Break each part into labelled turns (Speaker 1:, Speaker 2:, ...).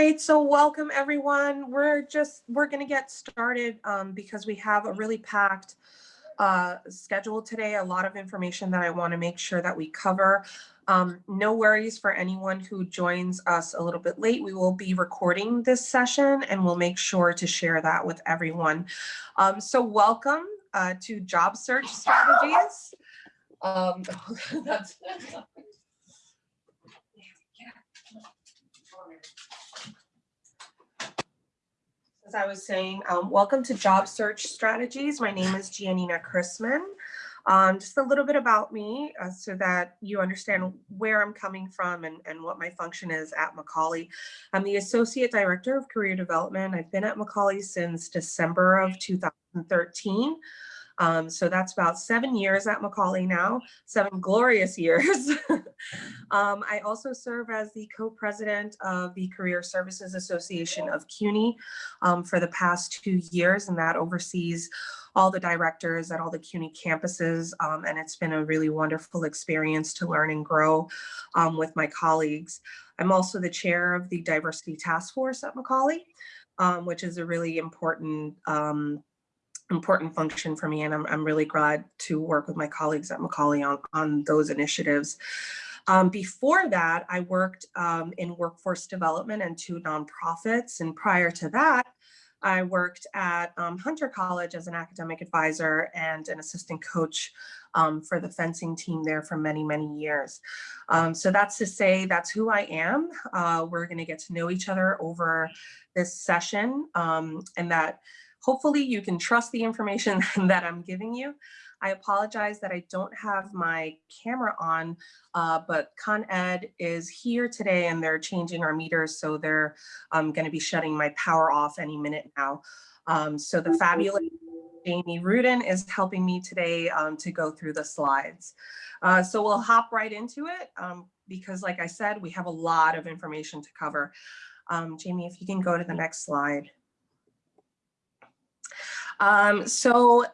Speaker 1: right, so welcome everyone. We're just, we're gonna get started um, because we have a really packed uh, schedule today, a lot of information that I wanna make sure that we cover. Um, no worries for anyone who joins us a little bit late. We will be recording this session and we'll make sure to share that with everyone. Um, so welcome uh, to Job Search Strategies. Um, that's, as I was saying, um, welcome to Job Search Strategies. My name is Giannina Chrisman. Um, just a little bit about me uh, so that you understand where I'm coming from and, and what my function is at Macaulay. I'm the Associate Director of Career Development. I've been at Macaulay since December of 2013. Um, so that's about seven years at Macaulay now, seven glorious years. um, I also serve as the co-president of the Career Services Association of CUNY um, for the past two years, and that oversees all the directors at all the CUNY campuses. Um, and it's been a really wonderful experience to learn and grow um, with my colleagues. I'm also the chair of the Diversity Task Force at Macaulay, um, which is a really important important function for me and I'm, I'm really glad to work with my colleagues at Macaulay on, on those initiatives. Um, before that, I worked um, in workforce development and two nonprofits. And prior to that, I worked at um, Hunter College as an academic advisor and an assistant coach um, for the fencing team there for many, many years. Um, so that's to say that's who I am. Uh, we're gonna get to know each other over this session um, and that Hopefully you can trust the information that I'm giving you. I apologize that I don't have my camera on, uh, but Con Ed is here today and they're changing our meters. So they're um, gonna be shutting my power off any minute now. Um, so the fabulous Jamie Rudin is helping me today um, to go through the slides. Uh, so we'll hop right into it um, because like I said, we have a lot of information to cover. Um, Jamie, if you can go to the next slide. Um, so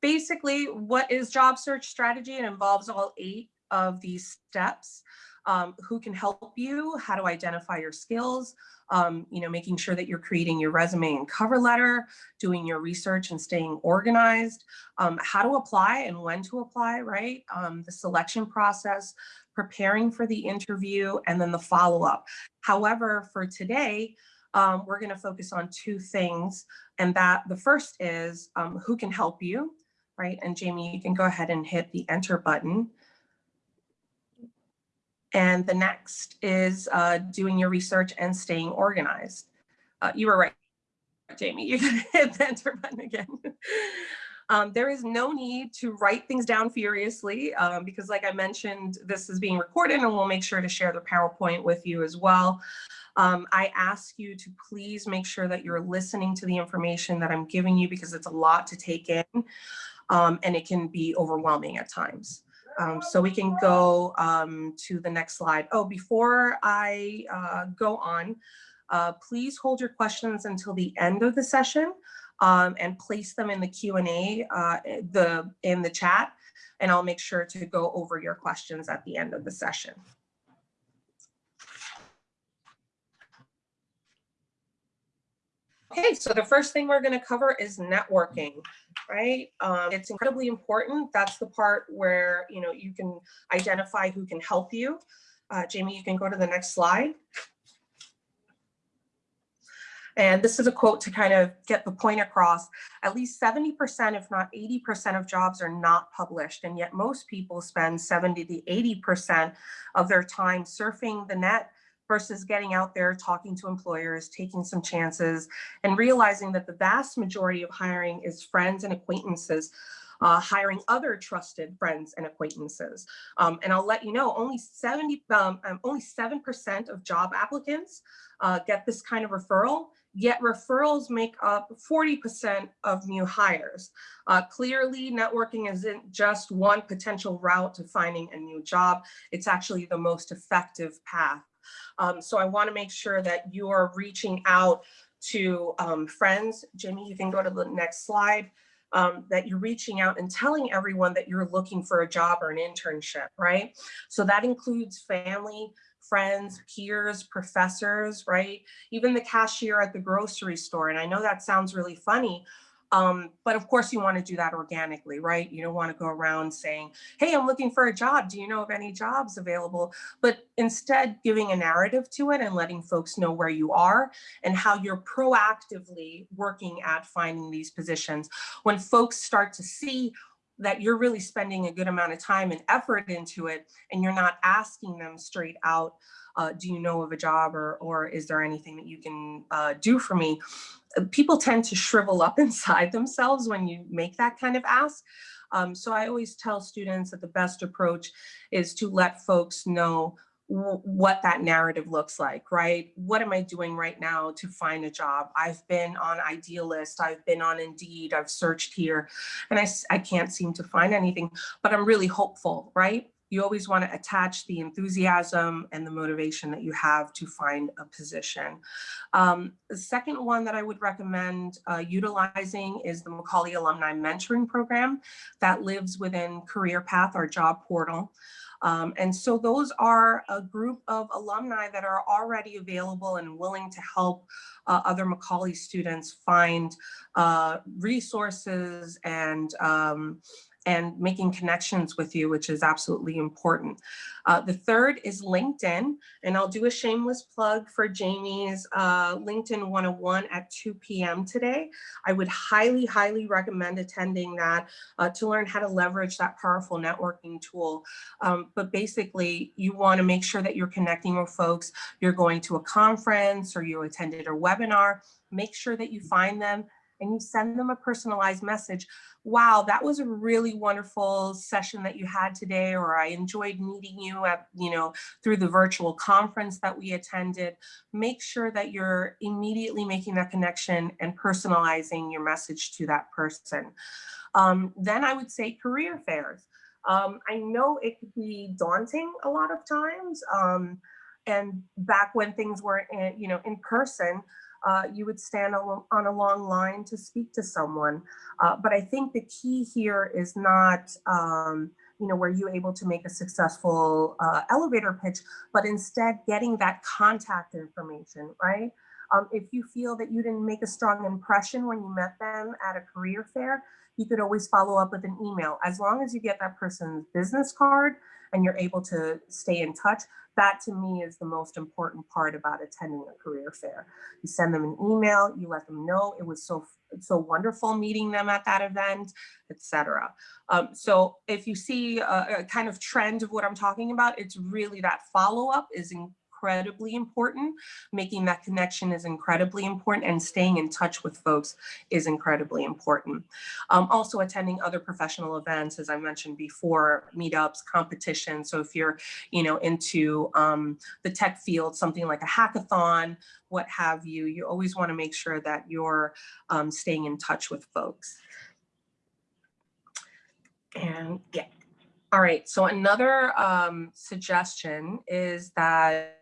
Speaker 1: basically what is job search strategy? It involves all eight of these steps. Um, who can help you, how to identify your skills, um, you know, making sure that you're creating your resume and cover letter, doing your research and staying organized, um, how to apply and when to apply, right? Um, the selection process, preparing for the interview, and then the follow-up. However, for today, um, we're going to focus on two things. And that the first is um, who can help you, right? And Jamie, you can go ahead and hit the enter button. And the next is uh, doing your research and staying organized. Uh, you were right, Jamie, you can hit the enter button again. Um, there is no need to write things down furiously um, because like I mentioned, this is being recorded and we'll make sure to share the PowerPoint with you as well. Um, I ask you to please make sure that you're listening to the information that I'm giving you because it's a lot to take in um, and it can be overwhelming at times. Um, so we can go um, to the next slide. Oh, before I uh, go on, uh, please hold your questions until the end of the session um, and place them in the Q&A uh, the, in the chat, and I'll make sure to go over your questions at the end of the session. Okay, so the first thing we're going to cover is networking, right? Um, it's incredibly important. That's the part where, you know, you can identify who can help you. Uh, Jamie, you can go to the next slide. And this is a quote to kind of get the point across. At least 70%, if not 80% of jobs are not published. And yet most people spend 70 to 80% of their time surfing the net versus getting out there, talking to employers, taking some chances, and realizing that the vast majority of hiring is friends and acquaintances, uh, hiring other trusted friends and acquaintances. Um, and I'll let you know, only 70, um, um only 7% of job applicants uh, get this kind of referral, yet referrals make up 40% of new hires. Uh, clearly, networking isn't just one potential route to finding a new job. It's actually the most effective path um, so I wanna make sure that you're reaching out to um, friends. Jimmy, you can go to the next slide. Um, that you're reaching out and telling everyone that you're looking for a job or an internship, right? So that includes family, friends, peers, professors, right? Even the cashier at the grocery store. And I know that sounds really funny, um, but of course you want to do that organically, right? You don't want to go around saying, hey, I'm looking for a job. Do you know of any jobs available? But instead giving a narrative to it and letting folks know where you are and how you're proactively working at finding these positions. When folks start to see that you're really spending a good amount of time and effort into it and you're not asking them straight out, uh, do you know of a job or, or is there anything that you can uh, do for me? people tend to shrivel up inside themselves when you make that kind of ask. Um, so I always tell students that the best approach is to let folks know what that narrative looks like, right? What am I doing right now to find a job? I've been on Idealist, I've been on Indeed, I've searched here, and I, I can't seem to find anything, but I'm really hopeful, right? you always want to attach the enthusiasm and the motivation that you have to find a position. Um, the second one that I would recommend uh, utilizing is the Macaulay Alumni Mentoring Program that lives within Career Path, our job portal. Um, and so those are a group of alumni that are already available and willing to help uh, other Macaulay students find uh, resources and um, and making connections with you, which is absolutely important. Uh, the third is LinkedIn, and I'll do a shameless plug for Jamie's uh, LinkedIn 101 at 2 p.m. today. I would highly, highly recommend attending that uh, to learn how to leverage that powerful networking tool. Um, but basically, you want to make sure that you're connecting with folks. You're going to a conference or you attended a webinar. Make sure that you find them and you send them a personalized message. Wow, that was a really wonderful session that you had today, or I enjoyed meeting you at, you know, through the virtual conference that we attended. Make sure that you're immediately making that connection and personalizing your message to that person. Um, then I would say career fairs. Um, I know it could be daunting a lot of times. Um, and back when things were, in, you know, in person, uh, you would stand on a long line to speak to someone. Uh, but I think the key here is not, um, you know, were you able to make a successful uh, elevator pitch, but instead getting that contact information, right? Um, if you feel that you didn't make a strong impression when you met them at a career fair, you could always follow up with an email. As long as you get that person's business card and you're able to stay in touch, that to me is the most important part about attending a career fair. You send them an email, you let them know it was so so wonderful meeting them at that event, etc. Um, so if you see a, a, kind of trend of what I'm talking about, it's really that follow up is in, incredibly important. Making that connection is incredibly important and staying in touch with folks is incredibly important. Um, also attending other professional events, as I mentioned before, meetups, competitions. So if you're, you know, into um, the tech field, something like a hackathon, what have you, you always wanna make sure that you're um, staying in touch with folks. And yeah, all right, so another um, suggestion is that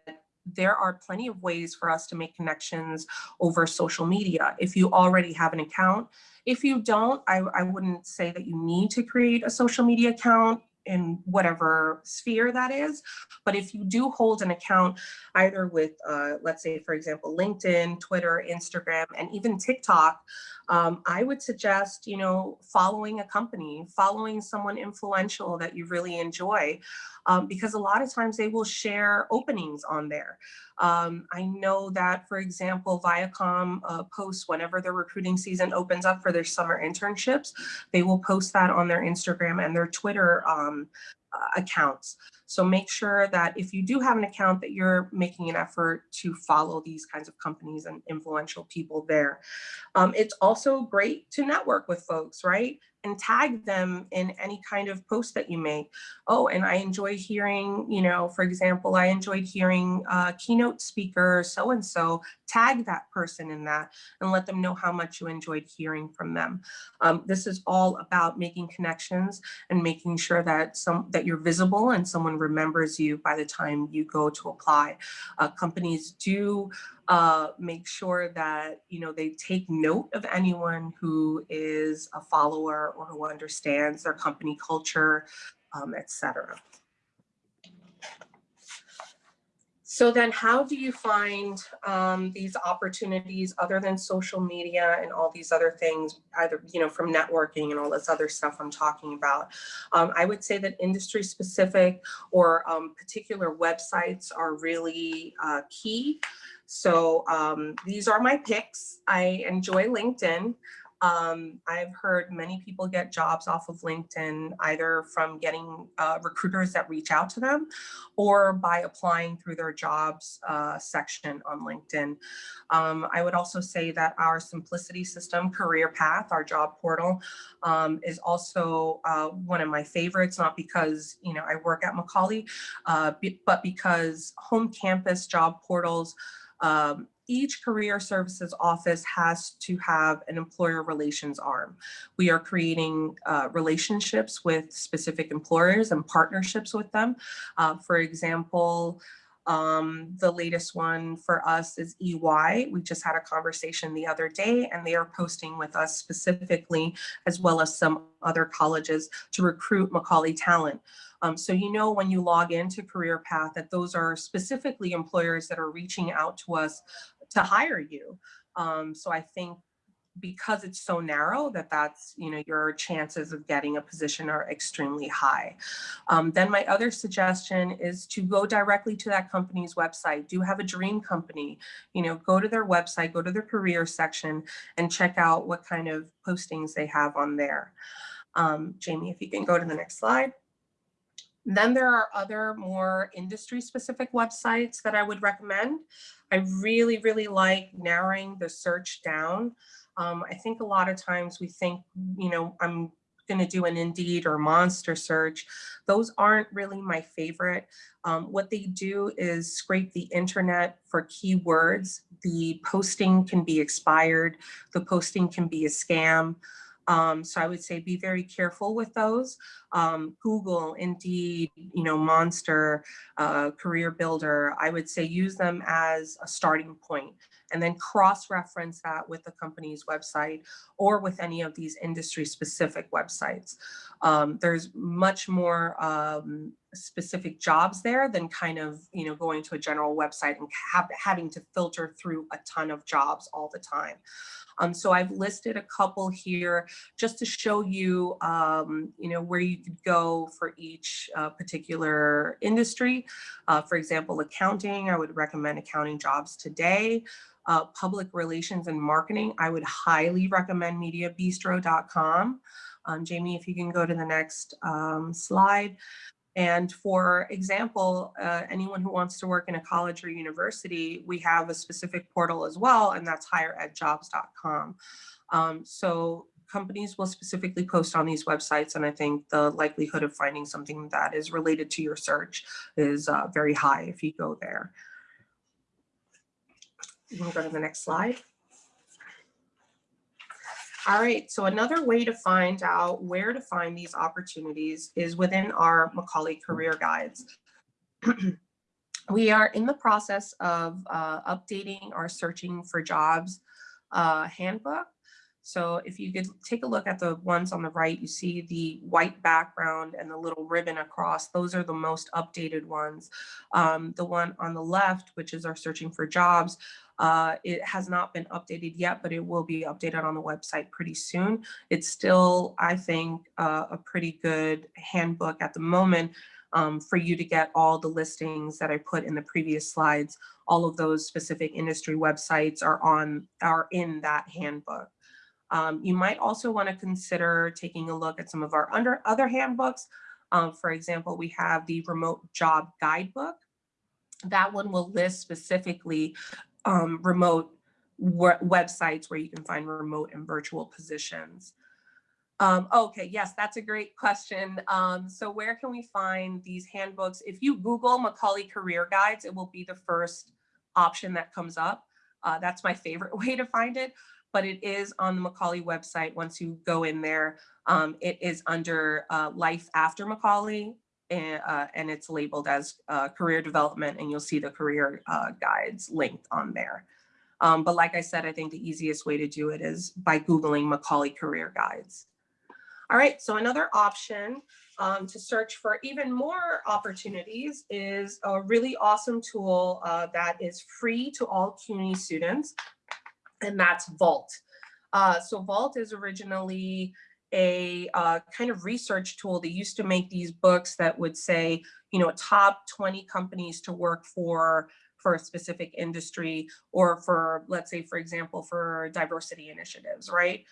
Speaker 1: there are plenty of ways for us to make connections over social media. If you already have an account, if you don't, I, I wouldn't say that you need to create a social media account in whatever sphere that is. But if you do hold an account either with, uh, let's say, for example, LinkedIn, Twitter, Instagram, and even TikTok, um, I would suggest, you know, following a company, following someone influential that you really enjoy, um, because a lot of times they will share openings on there. Um, I know that, for example, Viacom uh, posts whenever their recruiting season opens up for their summer internships, they will post that on their Instagram and their Twitter um, uh, accounts. So make sure that if you do have an account that you're making an effort to follow these kinds of companies and influential people there. Um, it's also great to network with folks, right? and tag them in any kind of post that you make. Oh, and I enjoy hearing, you know, for example, I enjoyed hearing uh, keynote speaker so-and-so, tag that person in that and let them know how much you enjoyed hearing from them. Um, this is all about making connections and making sure that some that you're visible and someone remembers you by the time you go to apply. Uh, companies do uh, make sure that you know they take note of anyone who is a follower or who understands their company culture, um, etc. So then how do you find um, these opportunities other than social media and all these other things, either, you know, from networking and all this other stuff I'm talking about? Um, I would say that industry specific or um, particular websites are really uh, key. So um, these are my picks. I enjoy LinkedIn. Um, I've heard many people get jobs off of LinkedIn, either from getting uh, recruiters that reach out to them or by applying through their jobs uh, section on LinkedIn. Um, I would also say that our Symplicity system, Career Path, our job portal, um, is also uh, one of my favorites, not because, you know, I work at Macaulay, uh, but because home campus job portals um, each career services office has to have an employer relations arm. We are creating uh, relationships with specific employers and partnerships with them. Uh, for example, um, the latest one for us is EY. We just had a conversation the other day and they are posting with us specifically, as well as some other colleges to recruit Macaulay talent. Um, so you know when you log into Career Path that those are specifically employers that are reaching out to us to hire you. Um, so I think because it's so narrow that that's, you know, your chances of getting a position are extremely high. Um, then my other suggestion is to go directly to that company's website. Do have a dream company, you know, go to their website, go to their career section and check out what kind of postings they have on there. Um, Jamie, if you can go to the next slide. Then there are other more industry specific websites that I would recommend. I really, really like narrowing the search down. Um, I think a lot of times we think, you know, I'm going to do an Indeed or Monster search. Those aren't really my favorite. Um, what they do is scrape the internet for keywords. The posting can be expired. The posting can be a scam. Um, so I would say be very careful with those. Um, Google, Indeed, you know, Monster, uh, Career Builder, I would say use them as a starting point and then cross-reference that with the company's website or with any of these industry specific websites. Um, there's much more um, specific jobs there than kind of, you know, going to a general website and having to filter through a ton of jobs all the time. Um, so I've listed a couple here just to show you, um, you know, where you could go for each uh, particular industry. Uh, for example, accounting, I would recommend accounting jobs today. Uh, public relations and marketing, I would highly recommend mediabistro.com. Um, Jamie, if you can go to the next um, slide. And for example, uh, anyone who wants to work in a college or university, we have a specific portal as well, and that's higheredjobs.com. Um, so companies will specifically post on these websites, and I think the likelihood of finding something that is related to your search is uh, very high if you go there. We'll go to the next slide. All right, so another way to find out where to find these opportunities is within our Macaulay career guides. we are in the process of uh, updating our searching for jobs uh, handbook. So if you could take a look at the ones on the right, you see the white background and the little ribbon across. Those are the most updated ones. Um, the one on the left, which is our searching for jobs, uh, it has not been updated yet, but it will be updated on the website pretty soon. It's still, I think, uh, a pretty good handbook at the moment um, for you to get all the listings that I put in the previous slides. All of those specific industry websites are on are in that handbook. Um, you might also want to consider taking a look at some of our under other handbooks. Um, for example, we have the remote job guidebook. That one will list specifically um, remote websites where you can find remote and virtual positions. Um, okay, yes, that's a great question. Um, so where can we find these handbooks? If you Google Macaulay Career Guides, it will be the first option that comes up. Uh, that's my favorite way to find it, but it is on the Macaulay website. Once you go in there, um, it is under uh, Life After Macaulay and, uh, and it's labeled as uh, career development and you'll see the career uh, guides linked on there. Um, but like I said, I think the easiest way to do it is by Googling Macaulay career guides. All right, so another option um, to search for even more opportunities is a really awesome tool uh, that is free to all CUNY students, and that's Vault. Uh, so Vault is originally a uh, kind of research tool. that used to make these books that would say, you know, top 20 companies to work for for a specific industry or for, let's say, for example, for diversity initiatives, right?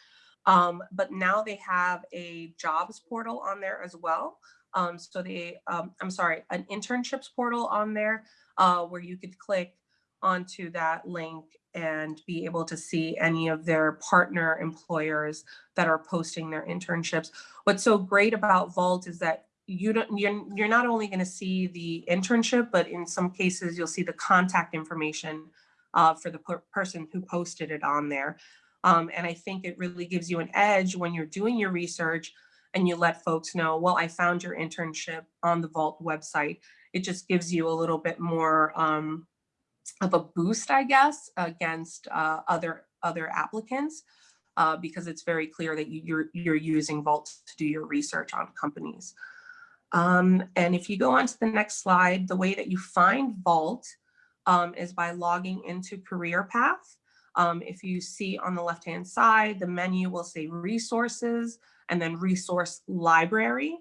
Speaker 1: Um, but now they have a jobs portal on there as well. Um, so they, um, I'm sorry, an internships portal on there uh, where you could click onto that link and be able to see any of their partner employers that are posting their internships. What's so great about Vault is that you don't, you're, you're not only going to see the internship, but in some cases you'll see the contact information uh, for the per person who posted it on there. Um, and I think it really gives you an edge when you're doing your research and you let folks know, well, I found your internship on the Vault website. It just gives you a little bit more um, of a boost, I guess, against uh, other other applicants, uh, because it's very clear that you, you're you're using Vault to do your research on companies. Um, and if you go on to the next slide, the way that you find Vault um, is by logging into Career Path. Um, if you see on the left-hand side, the menu will say resources and then resource library.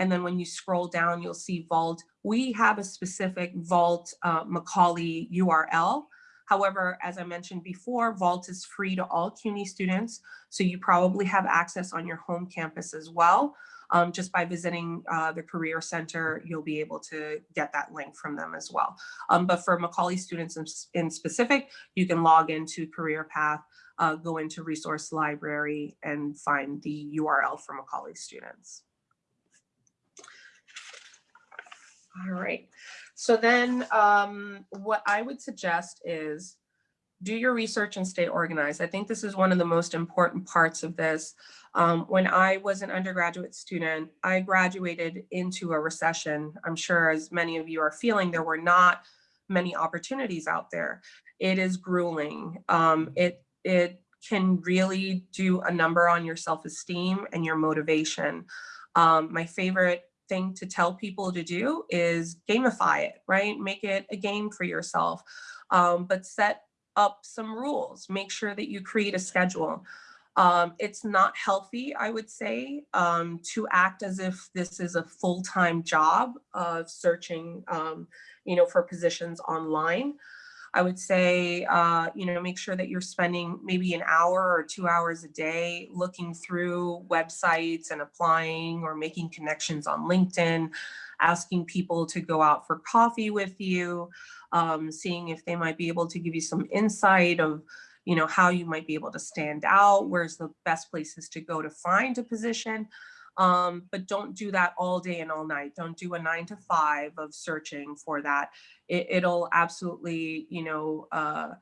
Speaker 1: And then when you scroll down, you'll see Vault. We have a specific Vault uh, Macaulay URL. However, as I mentioned before, Vault is free to all CUNY students. So you probably have access on your home campus as well. Um, just by visiting uh, the Career Center, you'll be able to get that link from them as well. Um, but for Macaulay students in, in, specific, you can log into Career Path, uh, go into Resource Library and find the URL for Macaulay students. All right, so then um, what I would suggest is do your research and stay organized. I think this is one of the most important parts of this. Um, when I was an undergraduate student, I graduated into a recession. I'm sure as many of you are feeling, there were not many opportunities out there. It is grueling. Um, it, it can really do a number on your self-esteem and your motivation. Um, my favorite thing to tell people to do is gamify it, right? Make it a game for yourself, um, but set up some rules. Make sure that you create a schedule. Um, it's not healthy, I would say, um, to act as if this is a full-time job of searching, um, you know, for positions online. I would say, uh, you know, make sure that you're spending maybe an hour or two hours a day looking through websites and applying or making connections on LinkedIn, asking people to go out for coffee with you, um, seeing if they might be able to give you some insight of, you know, how you might be able to stand out, where's the best places to go to find a position. Um, but don't do that all day and all night. Don't do a nine to five of searching for that. It, will absolutely, you know, uh,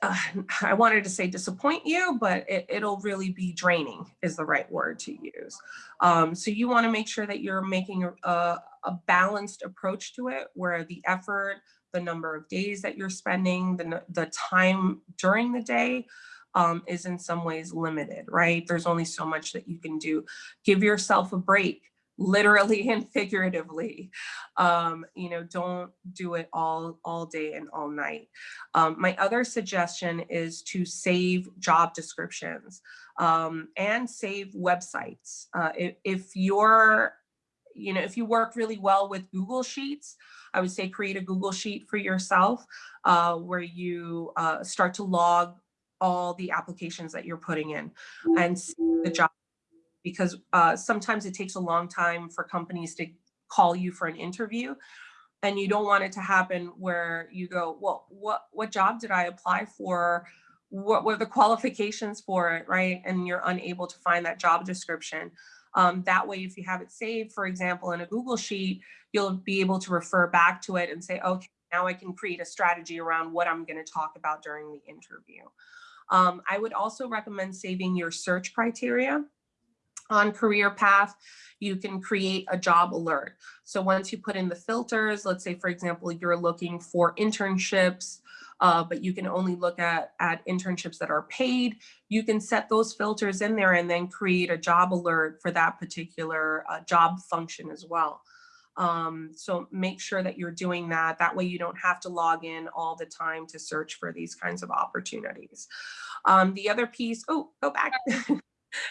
Speaker 1: uh, I wanted to say disappoint you, but it, will really be draining is the right word to use. Um, so you wanna make sure that you're making a, a, balanced approach to it where the effort, the number of days that you're spending, the, the time during the day um, is in some ways limited, right? There's only so much that you can do. Give yourself a break literally and figuratively. Um, you know, don't do it all, all day and all night. Um, my other suggestion is to save job descriptions um, and save websites. Uh, if, if you're, you know, if you work really well with Google Sheets, I would say create a Google Sheet for yourself uh, where you uh, start to log all the applications that you're putting in and the job because uh, sometimes it takes a long time for companies to call you for an interview and you don't want it to happen where you go, well, what, what job did I apply for? What were the qualifications for it, right? And you're unable to find that job description. Um, that way, if you have it saved, for example, in a Google Sheet, you'll be able to refer back to it and say, okay, now I can create a strategy around what I'm gonna talk about during the interview. Um, I would also recommend saving your search criteria on career path, you can create a job alert. So once you put in the filters, let's say, for example, you're looking for internships uh, but you can only look at, at internships that are paid. You can set those filters in there and then create a job alert for that particular uh, job function as well. Um, so make sure that you're doing that. That way you don't have to log in all the time to search for these kinds of opportunities. Um, the other piece, oh, go back.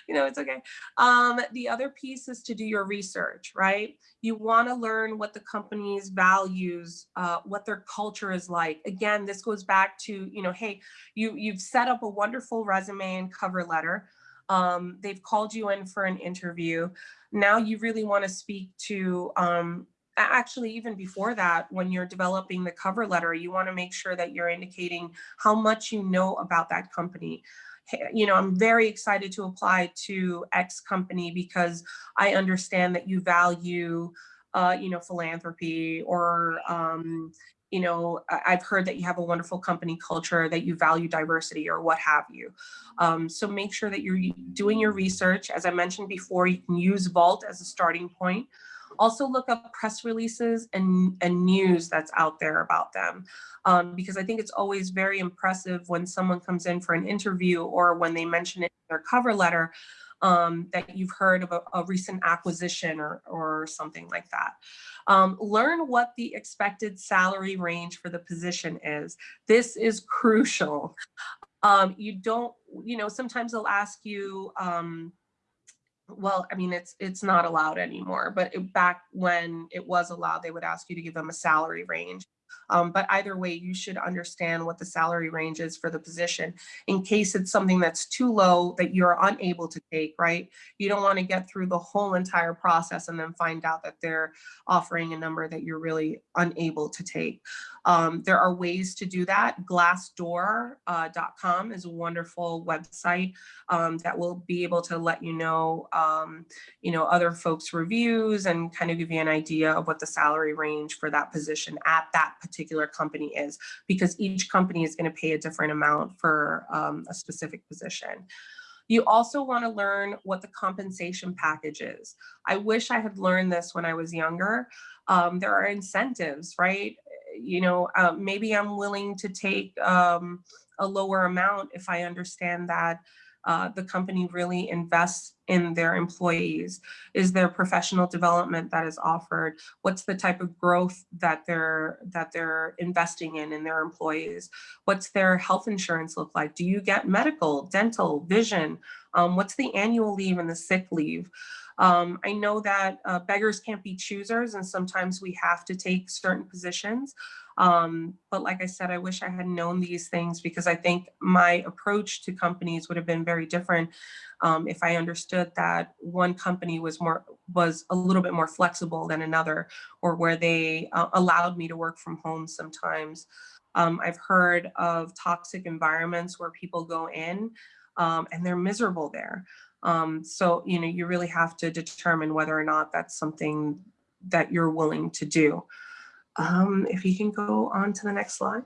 Speaker 1: you know, it's okay. Um, the other piece is to do your research, right? You want to learn what the company's values, uh, what their culture is like. Again, this goes back to, you know, hey, you, you've set up a wonderful resume and cover letter. Um, they've called you in for an interview. Now you really want to speak to um, actually even before that when you're developing the cover letter you want to make sure that you're indicating how much you know about that company you know, I'm very excited to apply to X company because I understand that you value, uh, you know, philanthropy or, um, you know, I've heard that you have a wonderful company culture, that you value diversity or what have you. Um, so make sure that you're doing your research. As I mentioned before, you can use Vault as a starting point. Also look up press releases and, and news that's out there about them. Um, because I think it's always very impressive when someone comes in for an interview or when they mention it in their cover letter um, that you've heard of a, a, recent acquisition or, or something like that. Um, learn what the expected salary range for the position is. This is crucial. Um, you don't, you know, sometimes they'll ask you, um, well, I mean, it's it's not allowed anymore, but it, back when it was allowed, they would ask you to give them a salary range. Um, but either way, you should understand what the salary range is for the position in case it's something that's too low that you're unable to take, right? You don't want to get through the whole entire process and then find out that they're offering a number that you're really unable to take. Um, there are ways to do that. Glassdoor.com uh, is a wonderful website um, that will be able to let you know, um, you know, other folks' reviews and kind of give you an idea of what the salary range for that position at that particular company is, because each company is going to pay a different amount for um, a specific position. You also want to learn what the compensation package is. I wish I had learned this when I was younger. Um, there are incentives, right? You know, uh, maybe I'm willing to take um, a lower amount if I understand that uh, the company really invests in their employees? Is there professional development that is offered? What's the type of growth that they're that they're investing in in their employees? What's their health insurance look like? Do you get medical, dental, vision? Um, what's the annual leave and the sick leave? Um, I know that uh, beggars can't be choosers and sometimes we have to take certain positions. Um, but like I said, I wish I had known these things because I think my approach to companies would have been very different um, if I understood that one company was more was a little bit more flexible than another or where they uh, allowed me to work from home sometimes. Um, I've heard of toxic environments where people go in um, and they're miserable there. Um, so, you know, you really have to determine whether or not that's something that you're willing to do. Um, if you can go on to the next slide.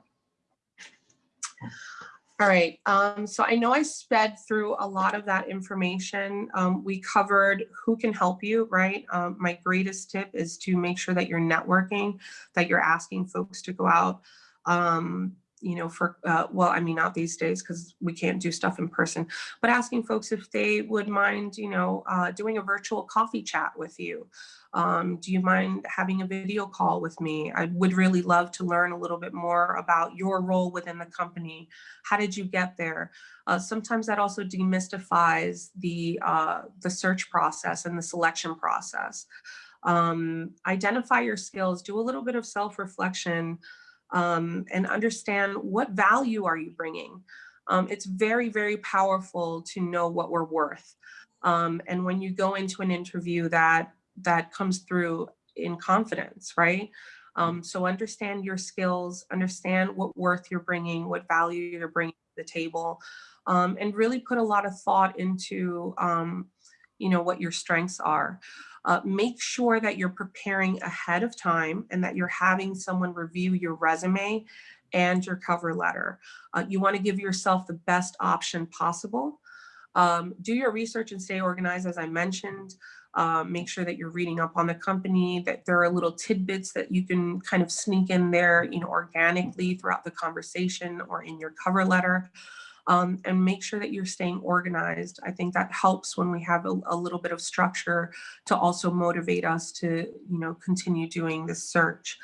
Speaker 1: All right, um, so I know I sped through a lot of that information. Um, we covered who can help you, right? Um, my greatest tip is to make sure that you're networking, that you're asking folks to go out. Um, you know, for, uh, well, I mean, not these days because we can't do stuff in person, but asking folks if they would mind, you know, uh, doing a virtual coffee chat with you. Um, do you mind having a video call with me? I would really love to learn a little bit more about your role within the company. How did you get there? Uh, sometimes that also demystifies the, uh, the search process and the selection process. Um, identify your skills, do a little bit of self-reflection, um, and understand what value are you bringing. Um, it's very, very powerful to know what we're worth. Um, and when you go into an interview that that comes through in confidence, right? Um, so understand your skills, understand what worth you're bringing, what value you're bringing to the table, um, and really put a lot of thought into, um, you know, what your strengths are. Uh, make sure that you're preparing ahead of time and that you're having someone review your resume and your cover letter. Uh, you want to give yourself the best option possible. Um, do your research and stay organized, as I mentioned. Uh, make sure that you're reading up on the company, that there are little tidbits that you can kind of sneak in there, you know, organically throughout the conversation or in your cover letter. Um, and make sure that you're staying organized. I think that helps when we have a, a, little bit of structure to also motivate us to, you know, continue doing this search.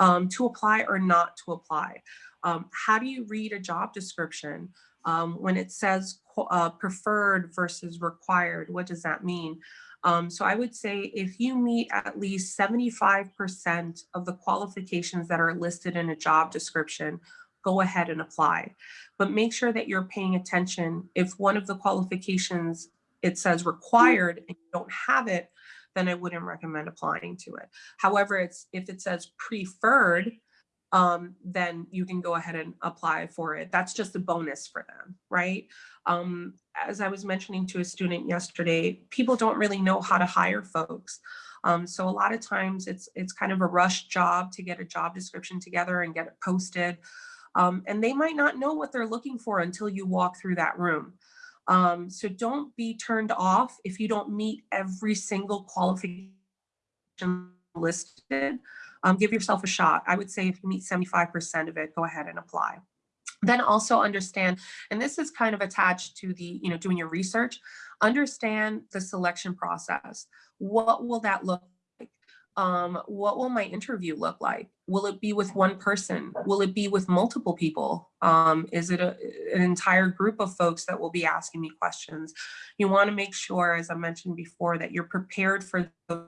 Speaker 1: Um, to apply or not to apply. Um, how do you read a job description um, when it says uh, preferred versus required? What does that mean? Um, so I would say if you meet at least 75% of the qualifications that are listed in a job description, go ahead and apply. But make sure that you're paying attention. If one of the qualifications it says required and you don't have it, then I wouldn't recommend applying to it. However, it's if it says preferred, um, then you can go ahead and apply for it. That's just a bonus for them, right? Um, as I was mentioning to a student yesterday, people don't really know how to hire folks. Um, so a lot of times it's it's kind of a rush job to get a job description together and get it posted. Um, and they might not know what they're looking for until you walk through that room. Um, so don't be turned off if you don't meet every single qualification listed. Um, give yourself a shot. I would say if you meet 75% of it, go ahead and apply. Then also understand, and this is kind of attached to the, you know, doing your research, understand the selection process. What will that look um, what will my interview look like? Will it be with one person? Will it be with multiple people? Um, is it a, an entire group of folks that will be asking me questions? You wanna make sure, as I mentioned before, that you're prepared for those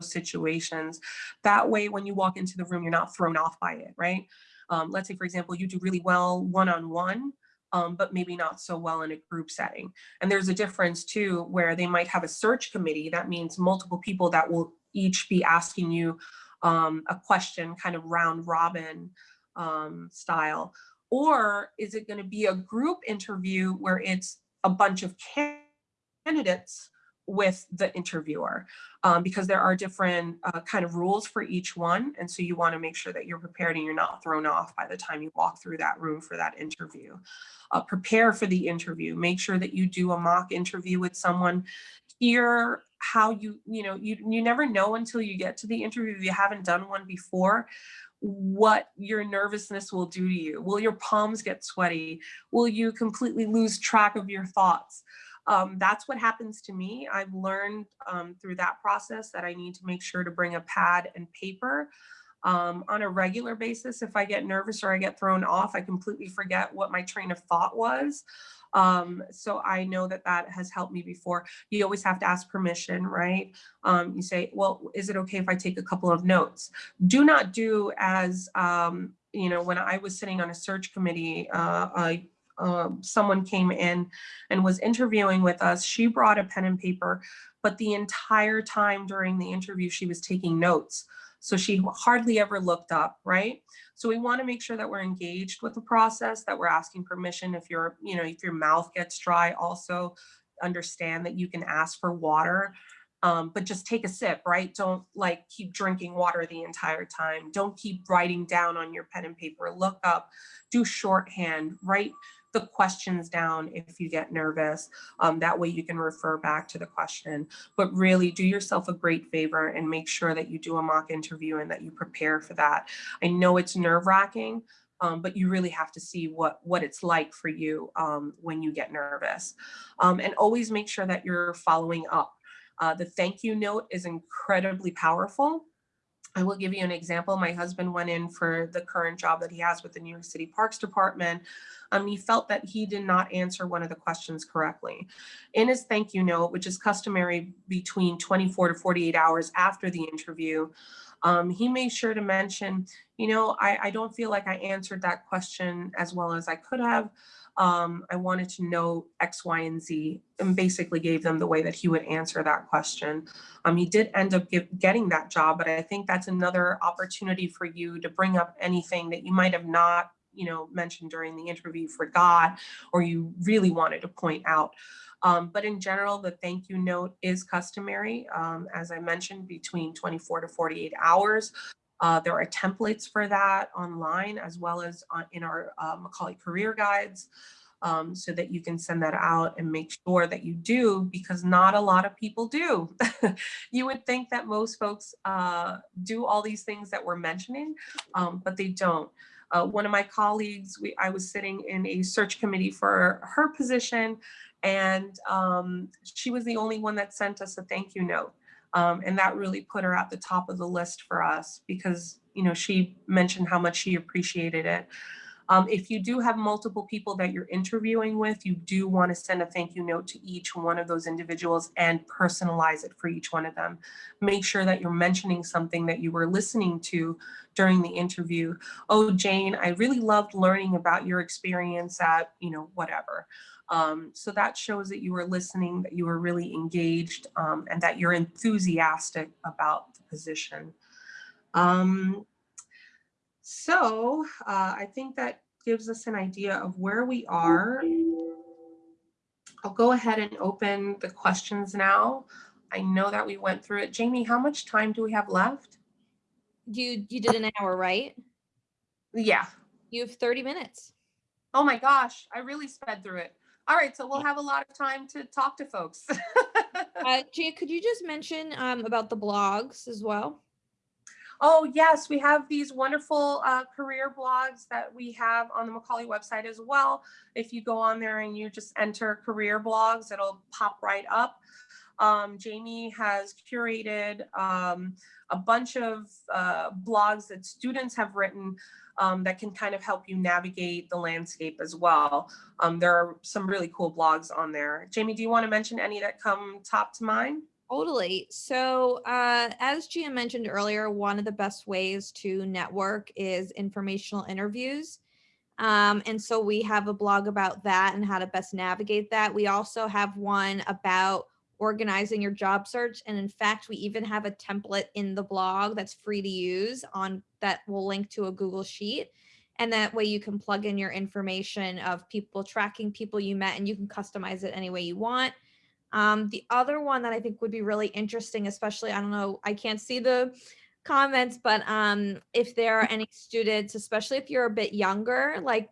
Speaker 1: situations. That way, when you walk into the room, you're not thrown off by it, right? Um, let's say, for example, you do really well one-on-one, -on -one, um, but maybe not so well in a group setting. And there's a difference too, where they might have a search committee. That means multiple people that will each be asking you um, a question kind of round robin um, style? Or is it going to be a group interview where it's a bunch of candidates with the interviewer um, because there are different uh, kind of rules for each one. And so you want to make sure that you're prepared and you're not thrown off by the time you walk through that room for that interview. Uh, prepare for the interview. Make sure that you do a mock interview with someone. Hear how you, you know, you, you never know until you get to the interview if you haven't done one before what your nervousness will do to you. Will your palms get sweaty? Will you completely lose track of your thoughts? Um, that's what happens to me. I've learned um, through that process that I need to make sure to bring a pad and paper um, on a regular basis. If I get nervous or I get thrown off, I completely forget what my train of thought was. Um, so I know that that has helped me before. You always have to ask permission, right? Um, you say, well, is it okay if I take a couple of notes? Do not do as, um, you know, when I was sitting on a search committee, uh, I, uh, someone came in and was interviewing with us. She brought a pen and paper, but the entire time during the interview, she was taking notes. So she hardly ever looked up, right? So we want to make sure that we're engaged with the process, that we're asking permission. If your, you know, if your mouth gets dry, also understand that you can ask for water, um, but just take a sip, right? Don't like keep drinking water the entire time. Don't keep writing down on your pen and paper. Look up, do shorthand, write the questions down if you get nervous. Um, that way you can refer back to the question, but really do yourself a great favor and make sure that you do a mock interview and that you prepare for that. I know it's nerve wracking, um, but you really have to see what, what it's like for you um, when you get nervous. Um, and always make sure that you're following up. Uh, the thank you note is incredibly powerful. I will give you an example. My husband went in for the current job that he has with the New York City Parks Department. Um, he felt that he did not answer one of the questions correctly. In his thank you note, which is customary between 24 to 48 hours after the interview, um, he made sure to mention, you know, I, I don't feel like I answered that question as well as I could have. Um, I wanted to know X, Y, and Z, and basically gave them the way that he would answer that question. Um, he did end up give, getting that job, but I think that's another opportunity for you to bring up anything that you might have not you know, mentioned during the interview forgot or you really wanted to point out. Um, but in general, the thank you note is customary, um, as I mentioned, between 24 to 48 hours. Uh, there are templates for that online as well as on, in our uh, Macaulay career guides. um, so that you can send that out and make sure that you do because not a lot of people do. you would think that most folks uh, do all these things that we're mentioning, um, but they don't. Uh, one of my colleagues, we, I was sitting in a search committee for her position and um, she was the only one that sent us a thank you note. Um, and that really put her at the top of the list for us because, you know, she mentioned how much she appreciated it. Um, if you do have multiple people that you're interviewing with, you do want to send a thank you note to each one of those individuals and personalize it for each one of them. Make sure that you're mentioning something that you were listening to during the interview. Oh, Jane, I really loved learning about your experience at, you know, whatever. Um, so that shows that you were listening, that you were really engaged, um, and that you're enthusiastic about the position. Um, so uh, I think that gives us an idea of where we are. I'll go ahead and open the questions now. I know that we went through it. Jamie, how much time do we have left?
Speaker 2: You you did an hour, right?
Speaker 1: Yeah.
Speaker 2: You have 30 minutes.
Speaker 1: Oh my gosh, I really sped through it. All right, so we'll have a lot of time to talk to folks.
Speaker 2: uh, Jay, could you just mention um, about the blogs as well?
Speaker 1: Oh, yes, we have these wonderful uh, career blogs that we have on the Macaulay website as well. If you go on there and you just enter career blogs, it'll pop right up. Um, Jamie has curated um, a bunch of uh, blogs that students have written um, that can kind of help you navigate the landscape as well. Um, there are some really cool blogs on there. Jamie, do you want to mention any that come top to mind?
Speaker 2: Totally. So uh, as Gia mentioned earlier, one of the best ways to network is informational interviews. Um, and so we have a blog about that and how to best navigate that. We also have one about organizing your job search. And in fact, we even have a template in the blog that's free to use on that will link to a Google Sheet. And that way you can plug in your information of people tracking people you met and you can customize it any way you want. Um, the other one that I think would be really interesting, especially, I don't know, I can't see the comments, but um, if there are any students, especially if you're a bit younger, like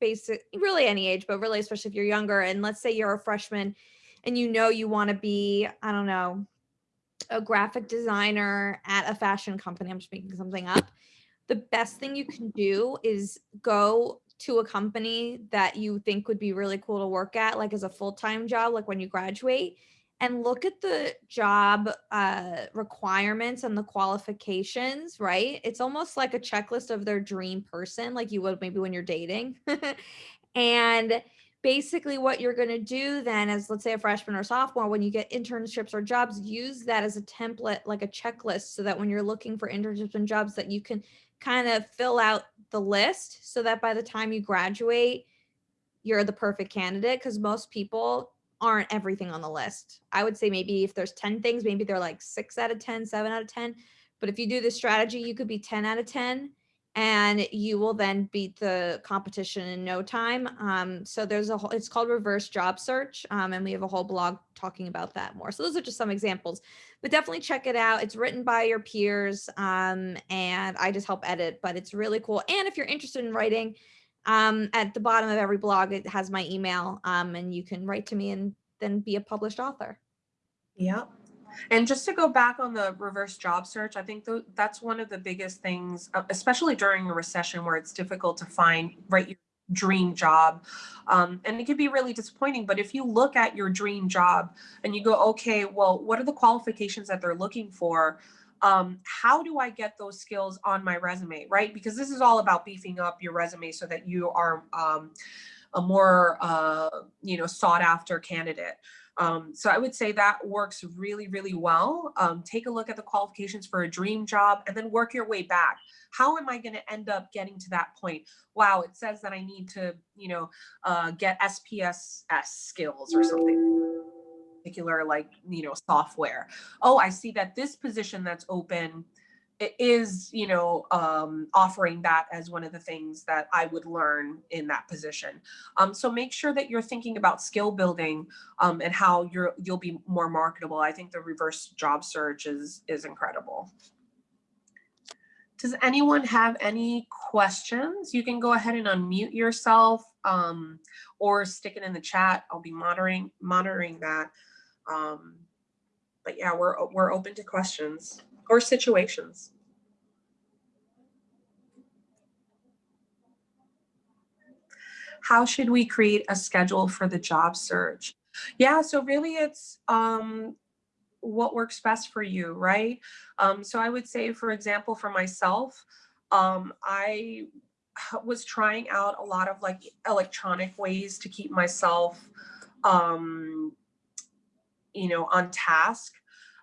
Speaker 2: basic, really any age, but really, especially if you're younger, and let's say you're a freshman and you know you want to be, I don't know, a graphic designer at a fashion company, I'm just making something up. The best thing you can do is go to a company that you think would be really cool to work at, like as a full-time job, like when you graduate, and look at the job uh, requirements and the qualifications, right? It's almost like a checklist of their dream person, like you would maybe when you're dating. and basically what you're going to do then as let's say a freshman or sophomore when you get internships or jobs use that as a template like a checklist so that when you're looking for internships and jobs that you can kind of fill out the list so that by the time you graduate you're the perfect candidate because most people aren't everything on the list. I would say maybe if there's 10 things maybe they're like 6 out of 10 7 out of 10 but if you do this strategy you could be 10 out of 10 and you will then beat the competition in no time. Um, so there's a whole, it's called reverse job search. Um, and we have a whole blog talking about that more. So those are just some examples, but definitely check it out. It's written by your peers um, and I just help edit, but it's really cool. And if you're interested in writing, um, at the bottom of every blog, it has my email um, and you can write to me and then be a published author.
Speaker 1: Yep. And just to go back on the reverse job search, I think th that's one of the biggest things, uh, especially during a recession where it's difficult to find right your dream job. Um, and it can be really disappointing, but if you look at your dream job and you go, okay, well, what are the qualifications that they're looking for? Um, how do I get those skills on my resume, right? Because this is all about beefing up your resume so that you are um, a more, uh, you know, sought after candidate. Um, so I would say that works really, really well. Um, take a look at the qualifications for a dream job and then work your way back. How am I going to end up getting to that point? Wow, it says that I need to, you know, uh, get SPSS skills or something particular like, you know, software. Oh, I see that this position that's open is you know um, offering that as one of the things that I would learn in that position. Um, so make sure that you're thinking about skill building um, and how you're you'll be more marketable. I think the reverse job search is is incredible. Does anyone have any questions? You can go ahead and unmute yourself um, or stick it in the chat. I'll be monitoring monitoring that. Um, but yeah, we're we're open to questions or situations. How should we create a schedule for the job search? Yeah, so really it's um, what works best for you, right? Um, so I would say, for example, for myself, um, I was trying out a lot of like electronic ways to keep myself, um, you know, on task.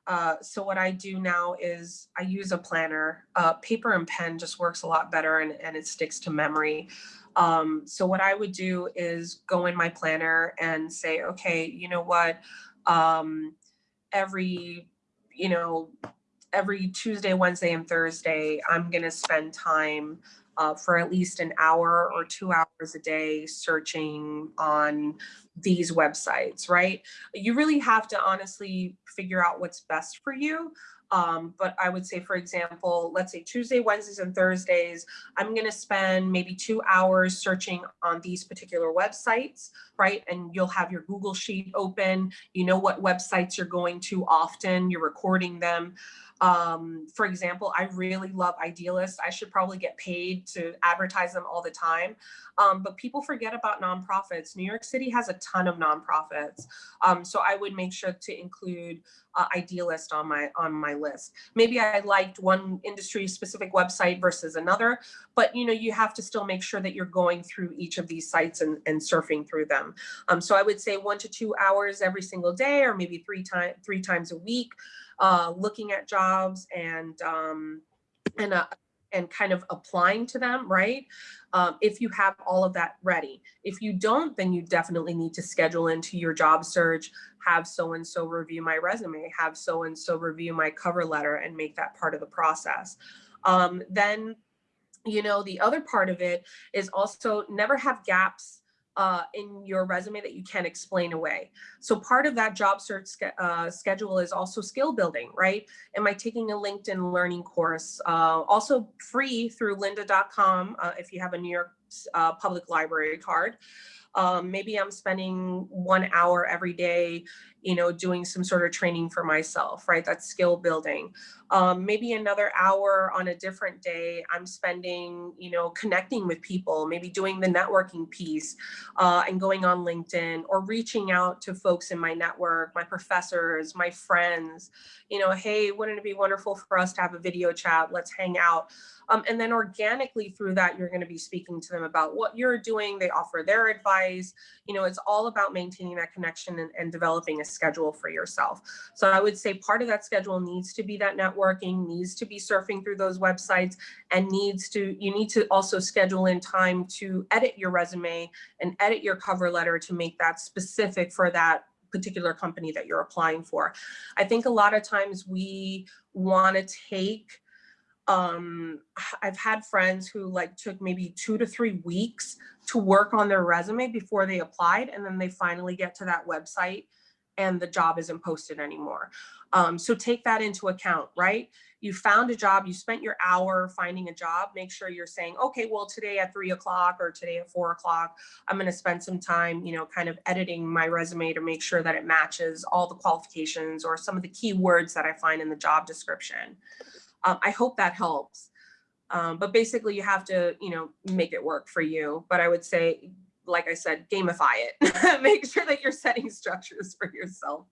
Speaker 1: Uh, so what I do now is I use a planner. Uh, paper and pen just works a lot better and, and it sticks to memory. Um, so what I would do is go in my planner and say, okay, you know what, um, every, you know, every Tuesday, Wednesday, and Thursday, I'm gonna spend time uh, for at least an hour or two hours a day searching on these websites, right? You really have to honestly figure out what's best for you. Um, but I would say, for example, let's say Tuesday, Wednesdays, and Thursdays, I'm going to spend maybe two hours searching on these particular websites, right? And you'll have your Google Sheet open. You know what websites you're going to often, you're recording them. Um, for example, I really love Idealist. I should probably get paid to advertise them all the time. Um, but people forget about nonprofits. New York City has a ton of nonprofits. Um, so I would make sure to include uh, Idealist on my on my list. Maybe I liked one industry specific website versus another, but you know, you have to still make sure that you're going through each of these sites and, and surfing through them. Um, so I would say one to two hours every single day or maybe three, times three times a week uh, looking at jobs and um, and uh, and kind of applying to them, right? Um, if you have all of that ready. If you don't, then you definitely need to schedule into your job search, have so-and-so review my resume, have so-and-so review my cover letter and make that part of the process. Um, then, you know, the other part of it is also never have gaps uh, in your resume that you can't explain away. So part of that job search uh, schedule is also skill building, right? Am I taking a LinkedIn learning course? Uh, also free through lynda.com uh, if you have a New York uh, Public Library card. Um, maybe I'm spending one hour every day, you know, doing some sort of training for myself, right? That's skill building. Um, maybe another hour on a different day, I'm spending, you know, connecting with people, maybe doing the networking piece uh, and going on LinkedIn or reaching out to folks in my network, my professors, my friends, you know, hey, wouldn't it be wonderful for us to have a video chat? Let's hang out. Um, and then organically through that, you're going to be speaking to them about what you're doing. They offer their advice. You know, it's all about maintaining that connection and, and developing a schedule for yourself. So I would say part of that schedule needs to be that networking, needs to be surfing through those websites and needs to, you need to also schedule in time to edit your resume and edit your cover letter to make that specific for that particular company that you're applying for. I think a lot of times we want to take um i've had friends who like took maybe two to three weeks to work on their resume before they applied and then they finally get to that website and the job isn't posted anymore um, so take that into account right you found a job you spent your hour finding a job make sure you're saying okay well today at three o'clock or today at four o'clock i'm going to spend some time you know kind of editing my resume to make sure that it matches all the qualifications or some of the keywords that i find in the job description um, I hope that helps. Um, but basically you have to, you know, make it work for you. But I would say, like I said, gamify it. make sure that you're setting structures for yourself.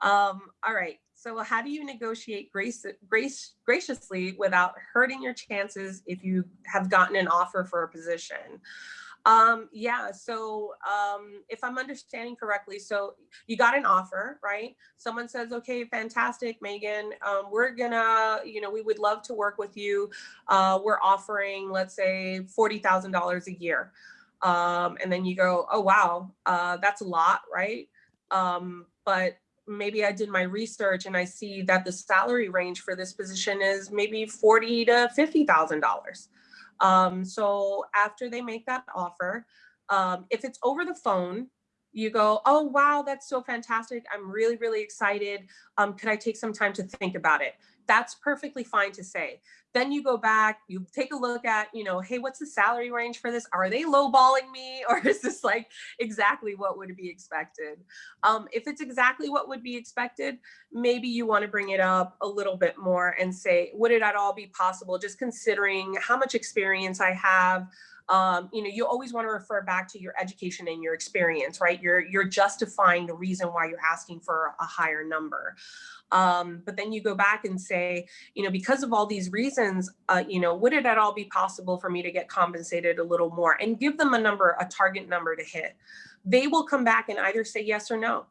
Speaker 1: Um, all right. So how do you negotiate grace, grace, graciously without hurting your chances if you have gotten an offer for a position? Um, yeah, so um, if I'm understanding correctly, so you got an offer, right? Someone says, okay, fantastic, Megan, um, we're gonna, you know, we would love to work with you. Uh, we're offering, let's say, $40,000 a year. Um, and then you go, oh, wow, uh, that's a lot, right? Um, but maybe I did my research and I see that the salary range for this position is maybe forty to $50,000. Um, so after they make that offer, um, if it's over the phone, you go, oh, wow, that's so fantastic. I'm really, really excited. Um, could I take some time to think about it? That's perfectly fine to say. Then you go back, you take a look at, you know, hey, what's the salary range for this? Are they lowballing me? Or is this like exactly what would be expected? Um, if it's exactly what would be expected, maybe you want to bring it up a little bit more and say, would it at all be possible, just considering how much experience I have, um, you know, you always want to refer back to your education and your experience, right? You're, you're justifying the reason why you're asking for a higher number. Um, but then you go back and say, you know, because of all these reasons, uh, you know, would it at all be possible for me to get compensated a little more and give them a number, a target number to hit? They will come back and either say yes or no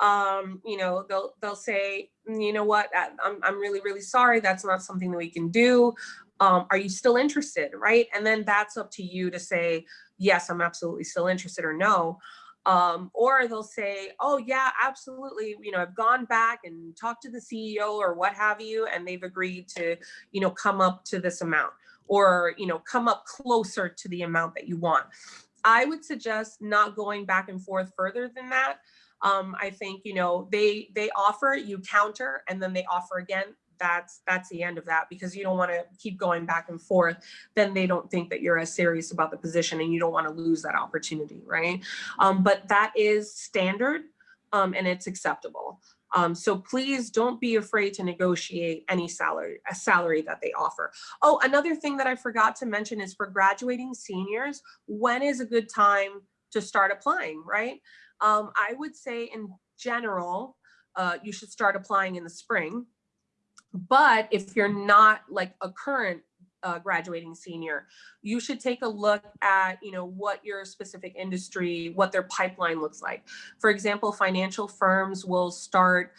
Speaker 1: um, you know, they'll they'll say, you know what, I'm I'm really really sorry. That's not something that we can do um, are you still interested, right? And then that's up to you to say, yes, I'm absolutely still interested or no. Um, or they'll say, oh yeah, absolutely. You know, I've gone back and talked to the CEO or what have you, and they've agreed to, you know, come up to this amount or, you know, come up closer to the amount that you want. I would suggest not going back and forth further than that. Um, I think, you know, they, they offer, you counter, and then they offer again that's that's the end of that because you don't want to keep going back and forth then they don't think that you're as serious about the position and you don't want to lose that opportunity right? Um, but that is standard um, and it's acceptable. Um, so please don't be afraid to negotiate any salary a salary that they offer. Oh another thing that i forgot to mention is for graduating seniors when is a good time to start applying right? Um, i would say in general uh, you should start applying in the spring but if you're not like a current uh, graduating senior, you should take a look at, you know, what your specific industry, what their pipeline looks like. For example, financial firms will start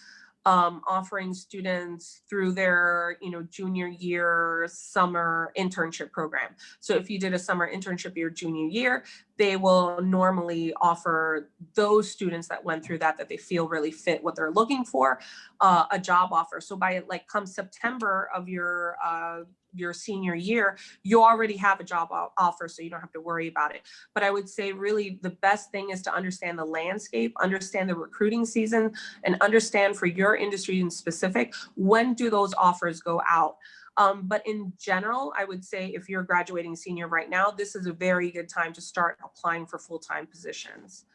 Speaker 1: um, offering students through their, you know, junior year summer internship program. So if you did a summer internship your junior year, they will normally offer those students that went through that, that they feel really fit what they're looking for, uh, a job offer. So by like come September of your uh, your senior year, you already have a job offer, so you don't have to worry about it. But I would say really the best thing is to understand the landscape, understand the recruiting season, and understand for your industry in specific, when do those offers go out? Um, but in general, I would say if you're graduating senior right now, this is a very good time to start applying for full-time positions.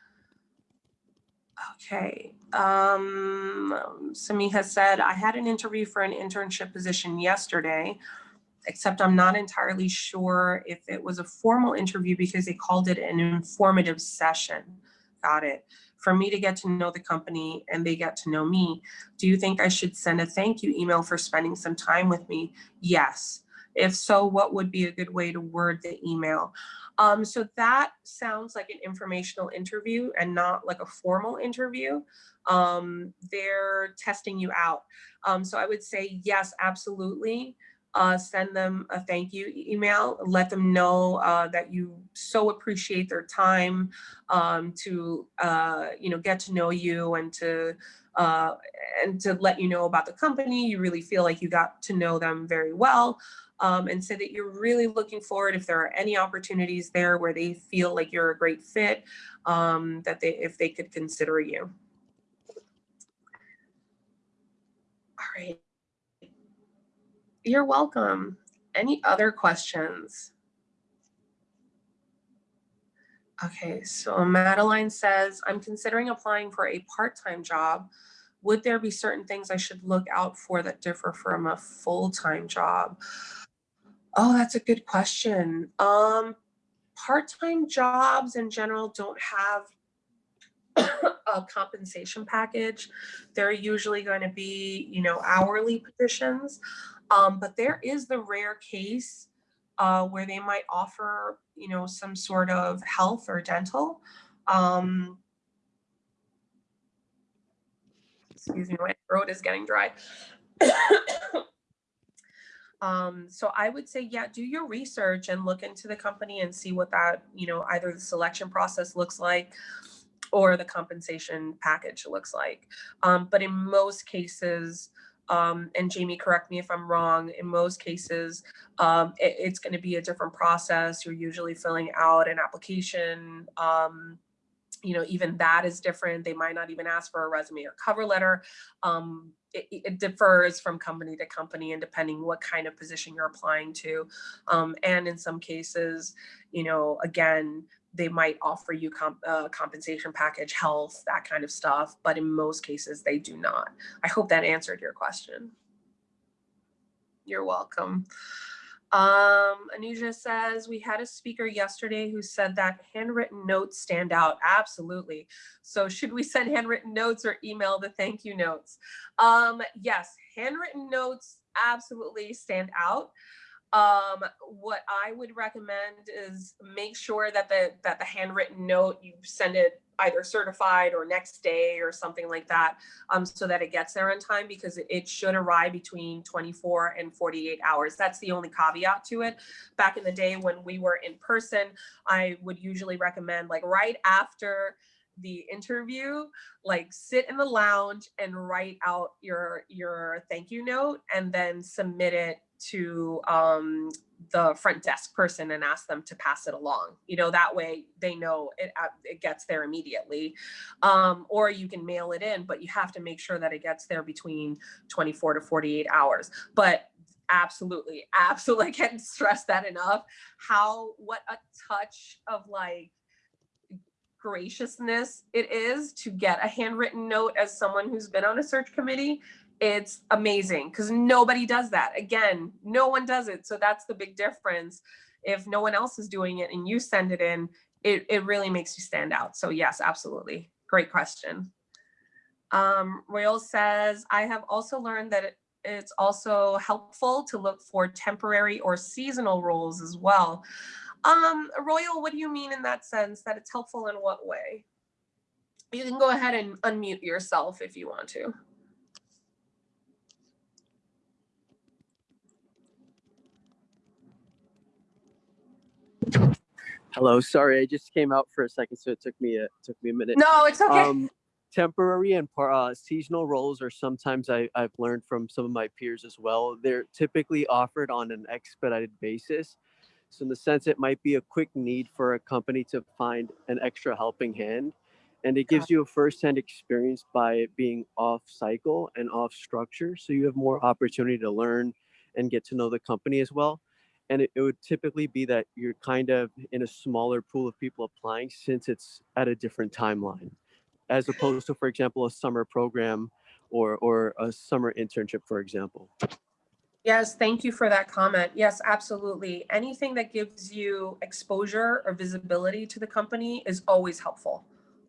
Speaker 1: Okay, um, Sami has said, I had an interview for an internship position yesterday except I'm not entirely sure if it was a formal interview because they called it an informative session. Got it. For me to get to know the company and they get to know me, do you think I should send a thank you email for spending some time with me? Yes. If so, what would be a good way to word the email? Um, so that sounds like an informational interview and not like a formal interview. Um, they're testing you out. Um, so I would say, yes, absolutely uh, send them a thank you email, let them know uh, that you so appreciate their time um, to, uh, you know, get to know you and to, uh, and to let you know about the company. You really feel like you got to know them very well. Um, and say that you're really looking forward if there are any opportunities there where they feel like you're a great fit, um, that they if they could consider you. All right. You're welcome. Any other questions? Okay, so Madeline says, I'm considering applying for a part-time job. Would there be certain things I should look out for that differ from a full-time job? Oh, that's a good question. Um, part-time jobs in general don't have a compensation package. They're usually going to be, you know, hourly positions. Um, but there is the rare case uh, where they might offer, you know, some sort of health or dental. Um, excuse me, my throat is getting dry. um, so I would say, yeah, do your research and look into the company and see what that, you know, either the selection process looks like or the compensation package looks like. Um, but in most cases, um, and Jamie, correct me if I'm wrong, in most cases, um, it, it's going to be a different process. You're usually filling out an application, um, you know, even that is different. They might not even ask for a resume or cover letter. Um, it, it differs from company to company and depending what kind of position you're applying to. Um, and in some cases, you know, again, they might offer you comp, uh, compensation package, health, that kind of stuff. But in most cases, they do not. I hope that answered your question. You're welcome. Um, Anuja says, we had a speaker yesterday who said that handwritten notes stand out. Absolutely. So should we send handwritten notes or email the thank you notes? Um, yes, handwritten notes absolutely stand out. Um, what I would recommend is make sure that the that the handwritten note you send it either certified or next day or something like that, um, so that it gets there in time because it should arrive between 24 and 48 hours. That's the only caveat to it. Back in the day when we were in person, I would usually recommend like right after the interview like sit in the lounge and write out your your thank you note and then submit it to um, the front desk person and ask them to pass it along. You know, that way they know it, uh, it gets there immediately. Um, or you can mail it in, but you have to make sure that it gets there between 24 to 48 hours. But absolutely, absolutely, I can't stress that enough. How, what a touch of like, graciousness it is to get a handwritten note as someone who's been on a search committee it's amazing because nobody does that. Again, no one does it. So that's the big difference. If no one else is doing it and you send it in, it, it really makes you stand out. So yes, absolutely. Great question. Um, Royal says, I have also learned that it, it's also helpful to look for temporary or seasonal roles as well. Um, Royal, what do you mean in that sense that it's helpful in what way? You can go ahead and unmute yourself if you want to.
Speaker 3: Hello, sorry, I just came out for a second, so it took me a took me a minute.
Speaker 1: No, it's okay.
Speaker 3: Um, temporary and uh, seasonal roles are sometimes I, I've learned from some of my peers as well. They're typically offered on an expedited basis. So in the sense, it might be a quick need for a company to find an extra helping hand. And it gives you a firsthand experience by being off cycle and off structure. So you have more opportunity to learn and get to know the company as well and it, it would typically be that you're kind of in a smaller pool of people applying since it's at a different timeline as opposed to for example a summer program or or a summer internship for example
Speaker 1: Yes, thank you for that comment. Yes, absolutely. Anything that gives you exposure or visibility to the company is always helpful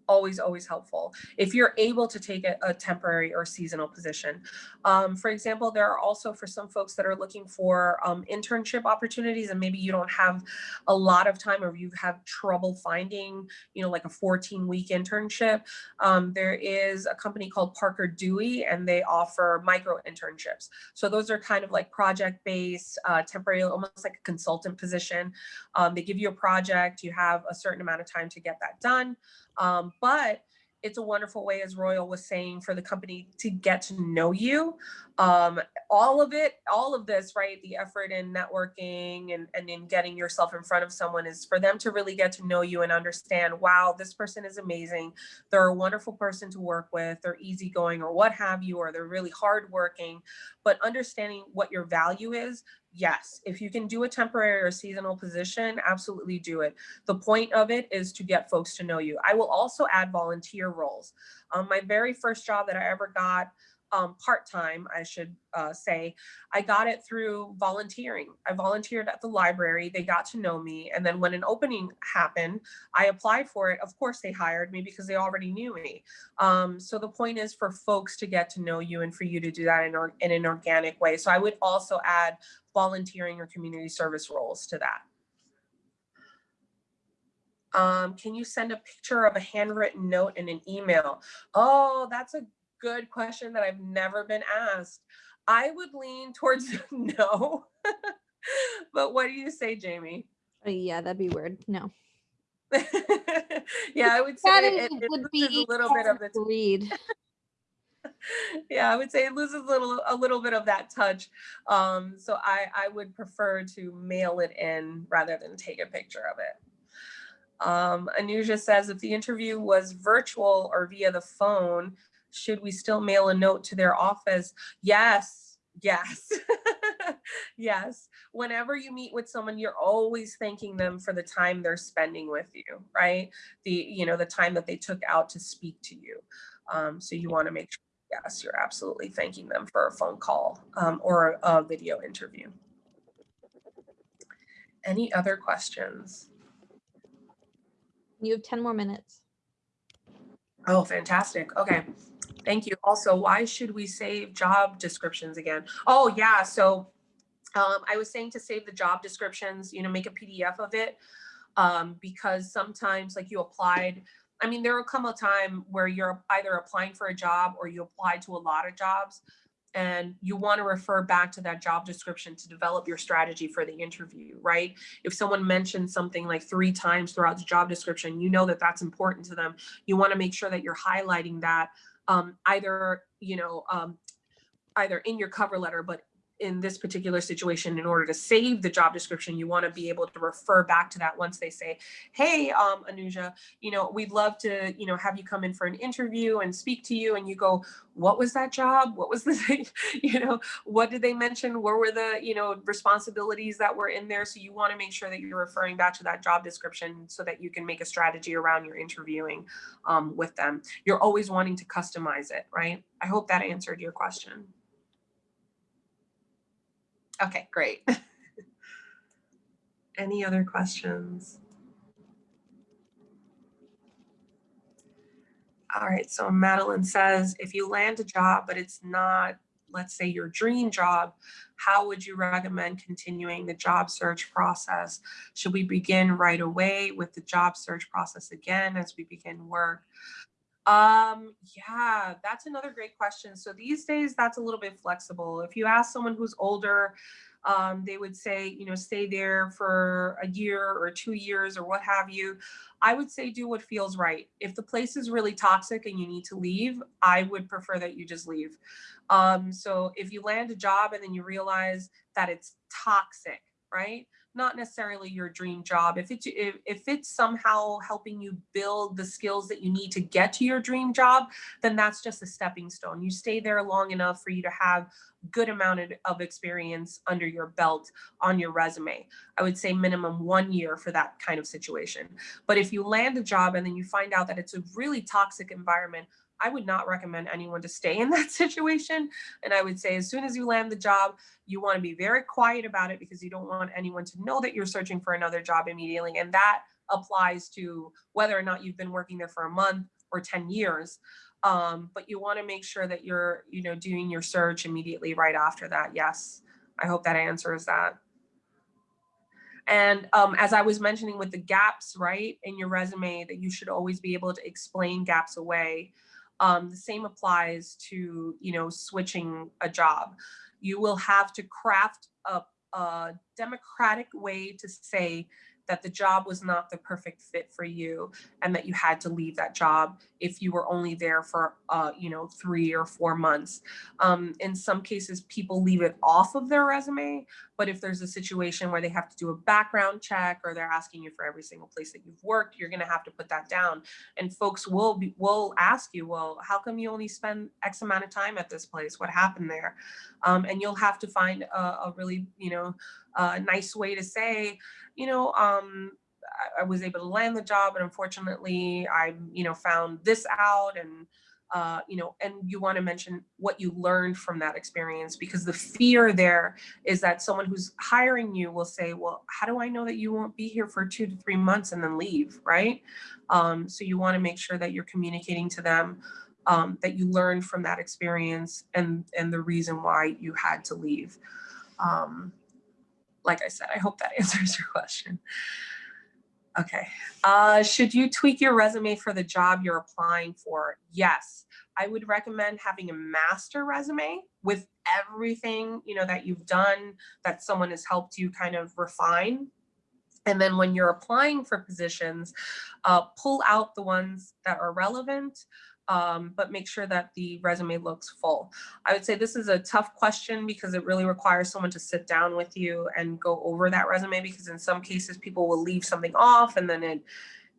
Speaker 1: always, always helpful if you're able to take a, a temporary or seasonal position. Um, for example, there are also for some folks that are looking for um, internship opportunities and maybe you don't have a lot of time or you have trouble finding, you know, like a 14 week internship. Um, there is a company called Parker Dewey and they offer micro internships. So those are kind of like project based, uh, temporary, almost like a consultant position. Um, they give you a project, you have a certain amount of time to get that done. Um, but it's a wonderful way, as Royal was saying, for the company to get to know you. Um, all of it, all of this, right? The effort in networking and, and in getting yourself in front of someone is for them to really get to know you and understand, wow, this person is amazing. They're a wonderful person to work with. They're easygoing or what have you, or they're really hardworking. But understanding what your value is yes, if you can do a temporary or seasonal position, absolutely do it. The point of it is to get folks to know you. I will also add volunteer roles. Um, my very first job that I ever got um, part-time, I should uh, say, I got it through volunteering. I volunteered at the library, they got to know me. And then when an opening happened, I applied for it. Of course they hired me because they already knew me. Um, so the point is for folks to get to know you and for you to do that in, or, in an organic way. So I would also add volunteering or community service roles to that. Um, can you send a picture of a handwritten note in an email? Oh, that's a good question that I've never been asked. I would lean towards no, but what do you say, Jamie?
Speaker 2: Uh, yeah, that'd be weird. No.
Speaker 1: yeah, I would say it, it
Speaker 2: would
Speaker 1: loses
Speaker 2: be
Speaker 1: a little bit of the
Speaker 2: read.
Speaker 1: yeah, I would say it loses a little a little bit of that touch. Um, so I I would prefer to mail it in rather than take a picture of it. Um, Anuja says if the interview was virtual or via the phone, should we still mail a note to their office? Yes, yes, yes. Whenever you meet with someone, you're always thanking them for the time they're spending with you, right? The, you know, the time that they took out to speak to you. Um, so you want to make sure, yes, you're absolutely thanking them for a phone call um, or a, a video interview. Any other questions?
Speaker 2: You have 10 more minutes.
Speaker 1: Oh, fantastic. Okay. Thank you. Also, why should we save job descriptions again? Oh, yeah. So um, I was saying to save the job descriptions, you know, make a PDF of it um, because sometimes like you applied, I mean, there will come a time where you're either applying for a job or you apply to a lot of jobs and you want to refer back to that job description to develop your strategy for the interview, right? If someone mentions something like three times throughout the job description, you know that that's important to them. You want to make sure that you're highlighting that um, either, you know, um, either in your cover letter, but in this particular situation, in order to save the job description, you want to be able to refer back to that once they say, hey, um, Anuja, you know, we'd love to, you know, have you come in for an interview and speak to you. And you go, what was that job? What was the, you know, what did they mention? Where were the, you know, responsibilities that were in there? So you want to make sure that you're referring back to that job description so that you can make a strategy around your interviewing um, with them. You're always wanting to customize it, right? I hope that answered your question. Okay, great. Any other questions? All right, so Madeline says, if you land a job, but it's not, let's say your dream job, how would you recommend continuing the job search process? Should we begin right away with the job search process again as we begin work? Um, yeah, that's another great question. So these days that's a little bit flexible. If you ask someone who's older, um, they would say, you know, stay there for a year or two years or what have you. I would say do what feels right. If the place is really toxic and you need to leave, I would prefer that you just leave. Um, so if you land a job and then you realize that it's toxic, right? Not necessarily your dream job. If it's if, if it's somehow helping you build the skills that you need to get to your dream job, then that's just a stepping stone. You stay there long enough for you to have good amount of experience under your belt on your resume. I would say minimum one year for that kind of situation. But if you land a job and then you find out that it's a really toxic environment, I would not recommend anyone to stay in that situation. And I would say as soon as you land the job, you want to be very quiet about it because you don't want anyone to know that you're searching for another job immediately. And that applies to whether or not you've been working there for a month or 10 years. Um, but you want to make sure that you're, you know, doing your search immediately right after that. Yes, I hope that answers that. And um, as I was mentioning with the gaps, right, in your resume, that you should always be able to explain gaps away. Um, the same applies to, you know, switching a job. You will have to craft a, a democratic way to say that the job was not the perfect fit for you and that you had to leave that job if you were only there for, uh, you know, three or four months. Um, in some cases, people leave it off of their resume, but if there's a situation where they have to do a background check or they're asking you for every single place that you've worked, you're going to have to put that down. And folks will be, will ask you, well, how come you only spend X amount of time at this place? What happened there? Um, and you'll have to find a, a really, you know, a nice way to say, you know, um, I, I, was able to land the job, and unfortunately, I, you know, found this out, and uh, you know, and you want to mention what you learned from that experience because the fear there is that someone who's hiring you will say, well, how do I know that you won't be here for two to three months and then leave, right? Um, so you want to make sure that you're communicating to them um, that you learned from that experience and and the reason why you had to leave. Um, like I said, I hope that answers your question. Okay. Uh, should you tweak your resume for the job you're applying for? Yes. I would recommend having a master resume with everything, you know, that you've done, that someone has helped you kind of refine. And then when you're applying for positions, uh, pull out the ones that are relevant, um, but make sure that the resume looks full. I would say this is a tough question because it really requires someone to sit down with you and go over that resume because in some cases people will leave something off and then it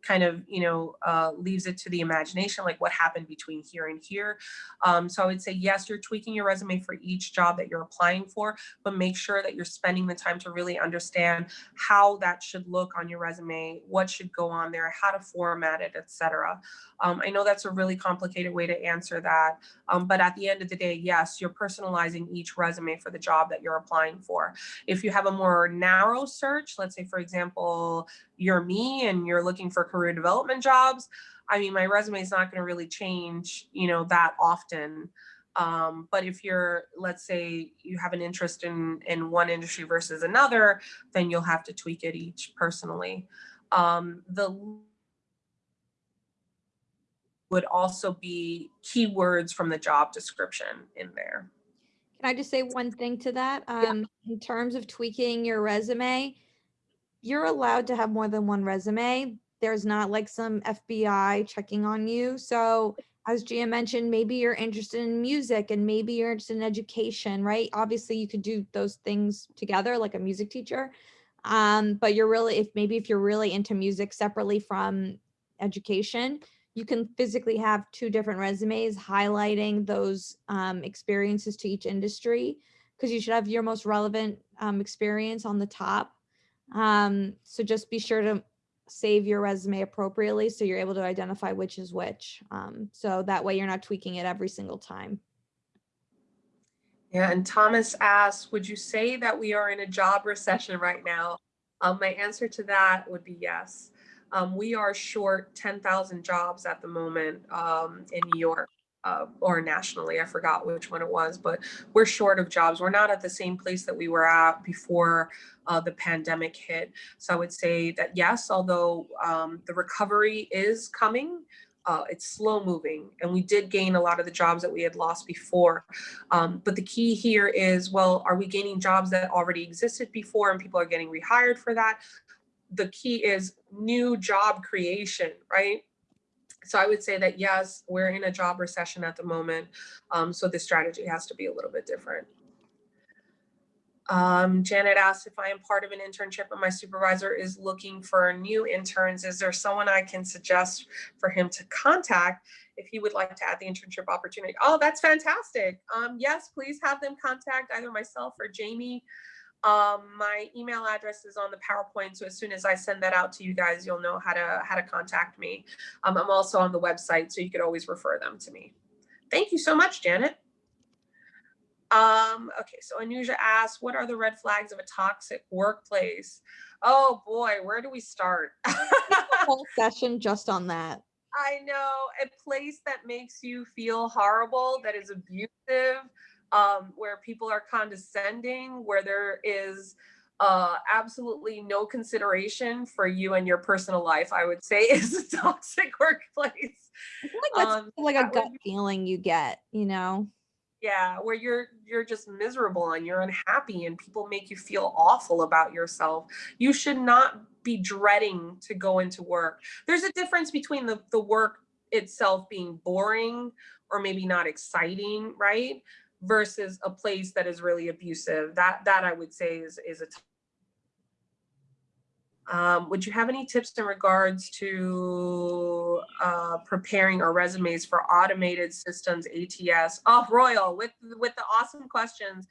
Speaker 1: kind of, you know, uh, leaves it to the imagination, like what happened between here and here. Um, so I would say, yes, you're tweaking your resume for each job that you're applying for, but make sure that you're spending the time to really understand how that should look on your resume, what should go on there, how to format it, etc. Um, I know that's a really complicated way to answer that, um, but at the end of the day, yes, you're personalizing each resume for the job that you're applying for. If you have a more narrow search, let's say, for example, you're me and you're looking for career development jobs, I mean, my resume is not going to really change, you know, that often. Um, but if you're, let's say you have an interest in, in one industry versus another, then you'll have to tweak it each personally. Um, the would also be keywords from the job description in there.
Speaker 2: Can I just say one thing to that? Um, in terms of tweaking your resume, you're allowed to have more than one resume. There's not like some FBI checking on you. So as Gia mentioned, maybe you're interested in music and maybe you're interested in education, right? Obviously you could do those things together like a music teacher. Um, but you're really, if maybe if you're really into music separately from education, you can physically have two different resumes highlighting those um, experiences to each industry because you should have your most relevant um, experience on the top. Um, so just be sure to save your resume appropriately so you're able to identify which is which. Um, so that way you're not tweaking it every single time.
Speaker 1: Yeah, and Thomas asked, would you say that we are in a job recession right now? Um, my answer to that would be yes. Um, we are short 10,000 jobs at the moment um, in New York uh, or nationally. I forgot which one it was, but we're short of jobs. We're not at the same place that we were at before uh, the pandemic hit. So I would say that yes, although um, the recovery is coming, uh, it's slow moving and we did gain a lot of the jobs that we had lost before. Um, but the key here is, well, are we gaining jobs that already existed before and people are getting rehired for that? the key is new job creation, right? So I would say that yes, we're in a job recession at the moment. Um, so the strategy has to be a little bit different. Um, Janet asked if I am part of an internship and my supervisor is looking for new interns. Is there someone I can suggest for him to contact if he would like to add the internship opportunity? Oh, that's fantastic. Um, yes, please have them contact either myself or Jamie. Um, my email address is on the PowerPoint, so as soon as I send that out to you guys, you'll know how to how to contact me. Um, I'm also on the website, so you could always refer them to me. Thank you so much, Janet. Um, okay, so Anuja asked, what are the red flags of a toxic workplace? Oh boy, where do we start?
Speaker 2: whole session just on that.
Speaker 1: I know, a place that makes you feel horrible, that is abusive, um, where people are condescending, where there is uh, absolutely no consideration for you and your personal life, I would say is a toxic workplace.
Speaker 2: I feel like that's
Speaker 1: Um,
Speaker 2: like a gut feeling you get, you know?
Speaker 1: Yeah, where you're you're just miserable and you're unhappy and people make you feel awful about yourself. You should not be dreading to go into work. There's a difference between the, the work itself being boring or maybe not exciting, right? Versus a place that is really abusive. That that I would say is is a. Um, would you have any tips in regards to uh, preparing our resumes for automated systems ATS? Oh, Royal, with with the awesome questions.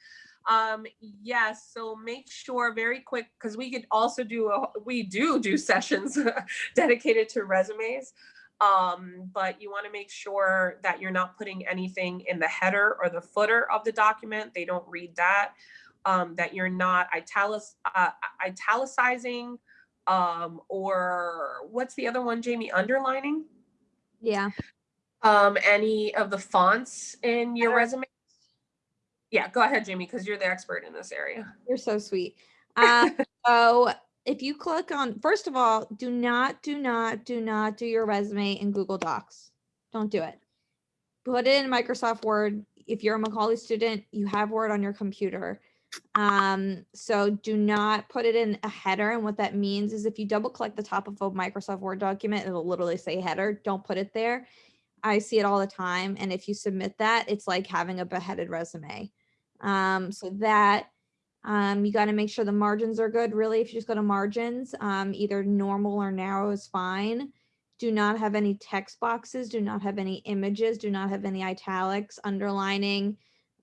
Speaker 1: Um, yes, so make sure very quick because we could also do a, we do do sessions dedicated to resumes um, but you want to make sure that you're not putting anything in the header or the footer of the document. They don't read that. Um, that you're not italic, uh, italicizing um, or what's the other one, Jamie? Underlining
Speaker 2: Yeah.
Speaker 1: um, any of the fonts in your resume. Yeah, go ahead, Jamie, because you're the expert in this area.
Speaker 2: You're so sweet. Uh, so if you click on, first of all, do not, do not, do not do your resume in Google Docs. Don't do it. Put it in Microsoft Word. If you're a Macaulay student, you have Word on your computer. Um, so do not put it in a header. And what that means is if you double click the top of a Microsoft Word document, it'll literally say header. Don't put it there. I see it all the time. And if you submit that, it's like having a beheaded resume. Um, so that um, you got to make sure the margins are good. Really, if you just go to margins, um, either normal or narrow is fine. do not have any text boxes, do not have any images, do not have any italics, underlining.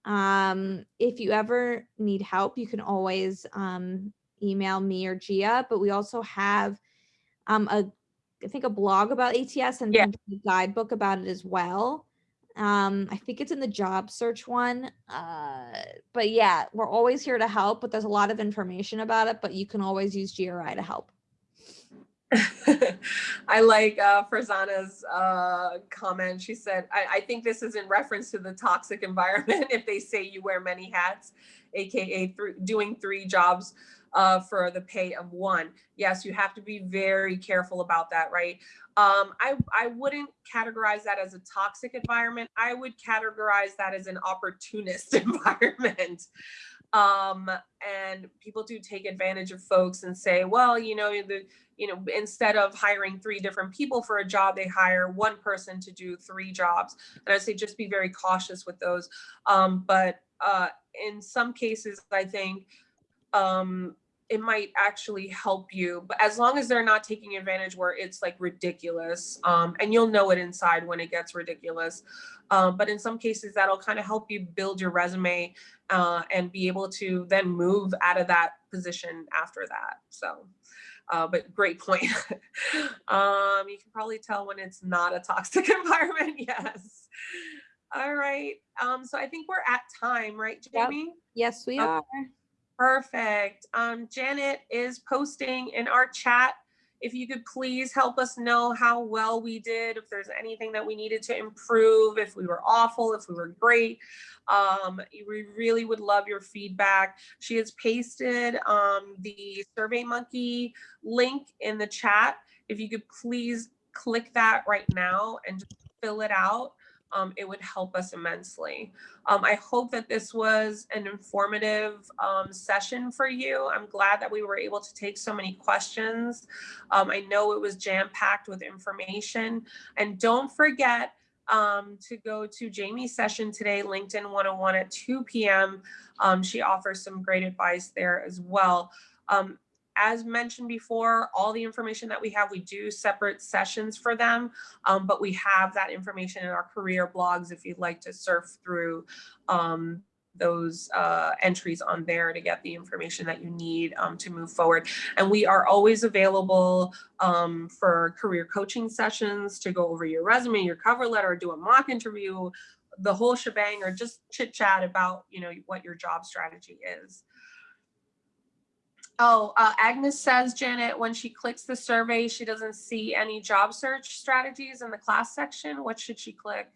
Speaker 2: Um, if you ever need help, you can always um, email me or Gia, but we also have um, a, I think a blog about ATS and
Speaker 1: Yeah.
Speaker 2: a guidebook about it as well. Um, I think it's in the job search one. Uh, but yeah, we're always here to help, but there's a lot of information about it, but you can always use GRI to help.
Speaker 1: I like uh, Farzana's uh, comment. She said, I, I think this is in reference to the toxic environment if they say you wear many hats, AKA thr- doing three jobs uh, for the pay of one. Yes, you have to be very careful about that, right? Um, I, I wouldn't categorize that as a toxic environment. I would categorize that as an opportunist environment. Um, and people do take advantage of folks and say, well, you know, the, you know, instead of hiring three different people for a job, they hire one person to do three jobs. And I say just be very cautious with those. Um, but uh, in some cases, I think um, it might actually help you. But as long as they're not taking advantage where it's like ridiculous, um, and you'll know it inside when it gets ridiculous. Um, but in some cases, that'll kind of help you build your resume uh, and be able to then move out of that position after that. So. Uh, but great point. um, you can probably tell when it's not a toxic environment. Yes. All right. Um, so I think we're at time, right,
Speaker 2: Yep.
Speaker 1: Jamie?
Speaker 2: Yes, we
Speaker 1: Okay.
Speaker 2: are.
Speaker 1: Perfect. Um, Janet is posting in our chat. If you could please help us know how well we did, if there's anything that we needed to improve, if we were awful, if we were great. Um, we really would love your feedback. She has pasted um, the Survey Monkey link in the chat. If you could please click that right now and fill it out, um, it would help us immensely. Um, I hope that this was an informative um, session for you. I'm glad that we were able to take so many questions. Um, I know it was jam-packed with information. And don't forget um, to go to Jamie's session today, LinkedIn 101 at 2 p.m. Um, she offers some great advice there as well. As mentioned before, all the information that we have, we do separate sessions for them, um, but we have that information in our career blogs if you'd like to surf through um, those uh, entries on there to get the information that you need um, to move forward. And we are always available um, for career coaching sessions to go over your resume, your cover letter, do a mock interview, the whole shebang, or just chit chat about you know what your job strategy is. Oh, uh, Agnes says, Janet, when she clicks the survey, she doesn't see any job search strategies in the class section. What should she click?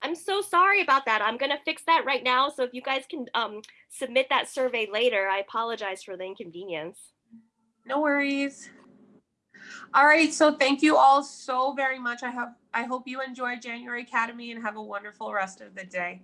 Speaker 4: I'm so sorry about that. I'm gonna fix that right now. So if you guys can um, submit that survey later, I apologize for the inconvenience.
Speaker 1: No worries. All right, so thank you all so very much. I have I hope you enjoy January Academy and have a wonderful rest of the day.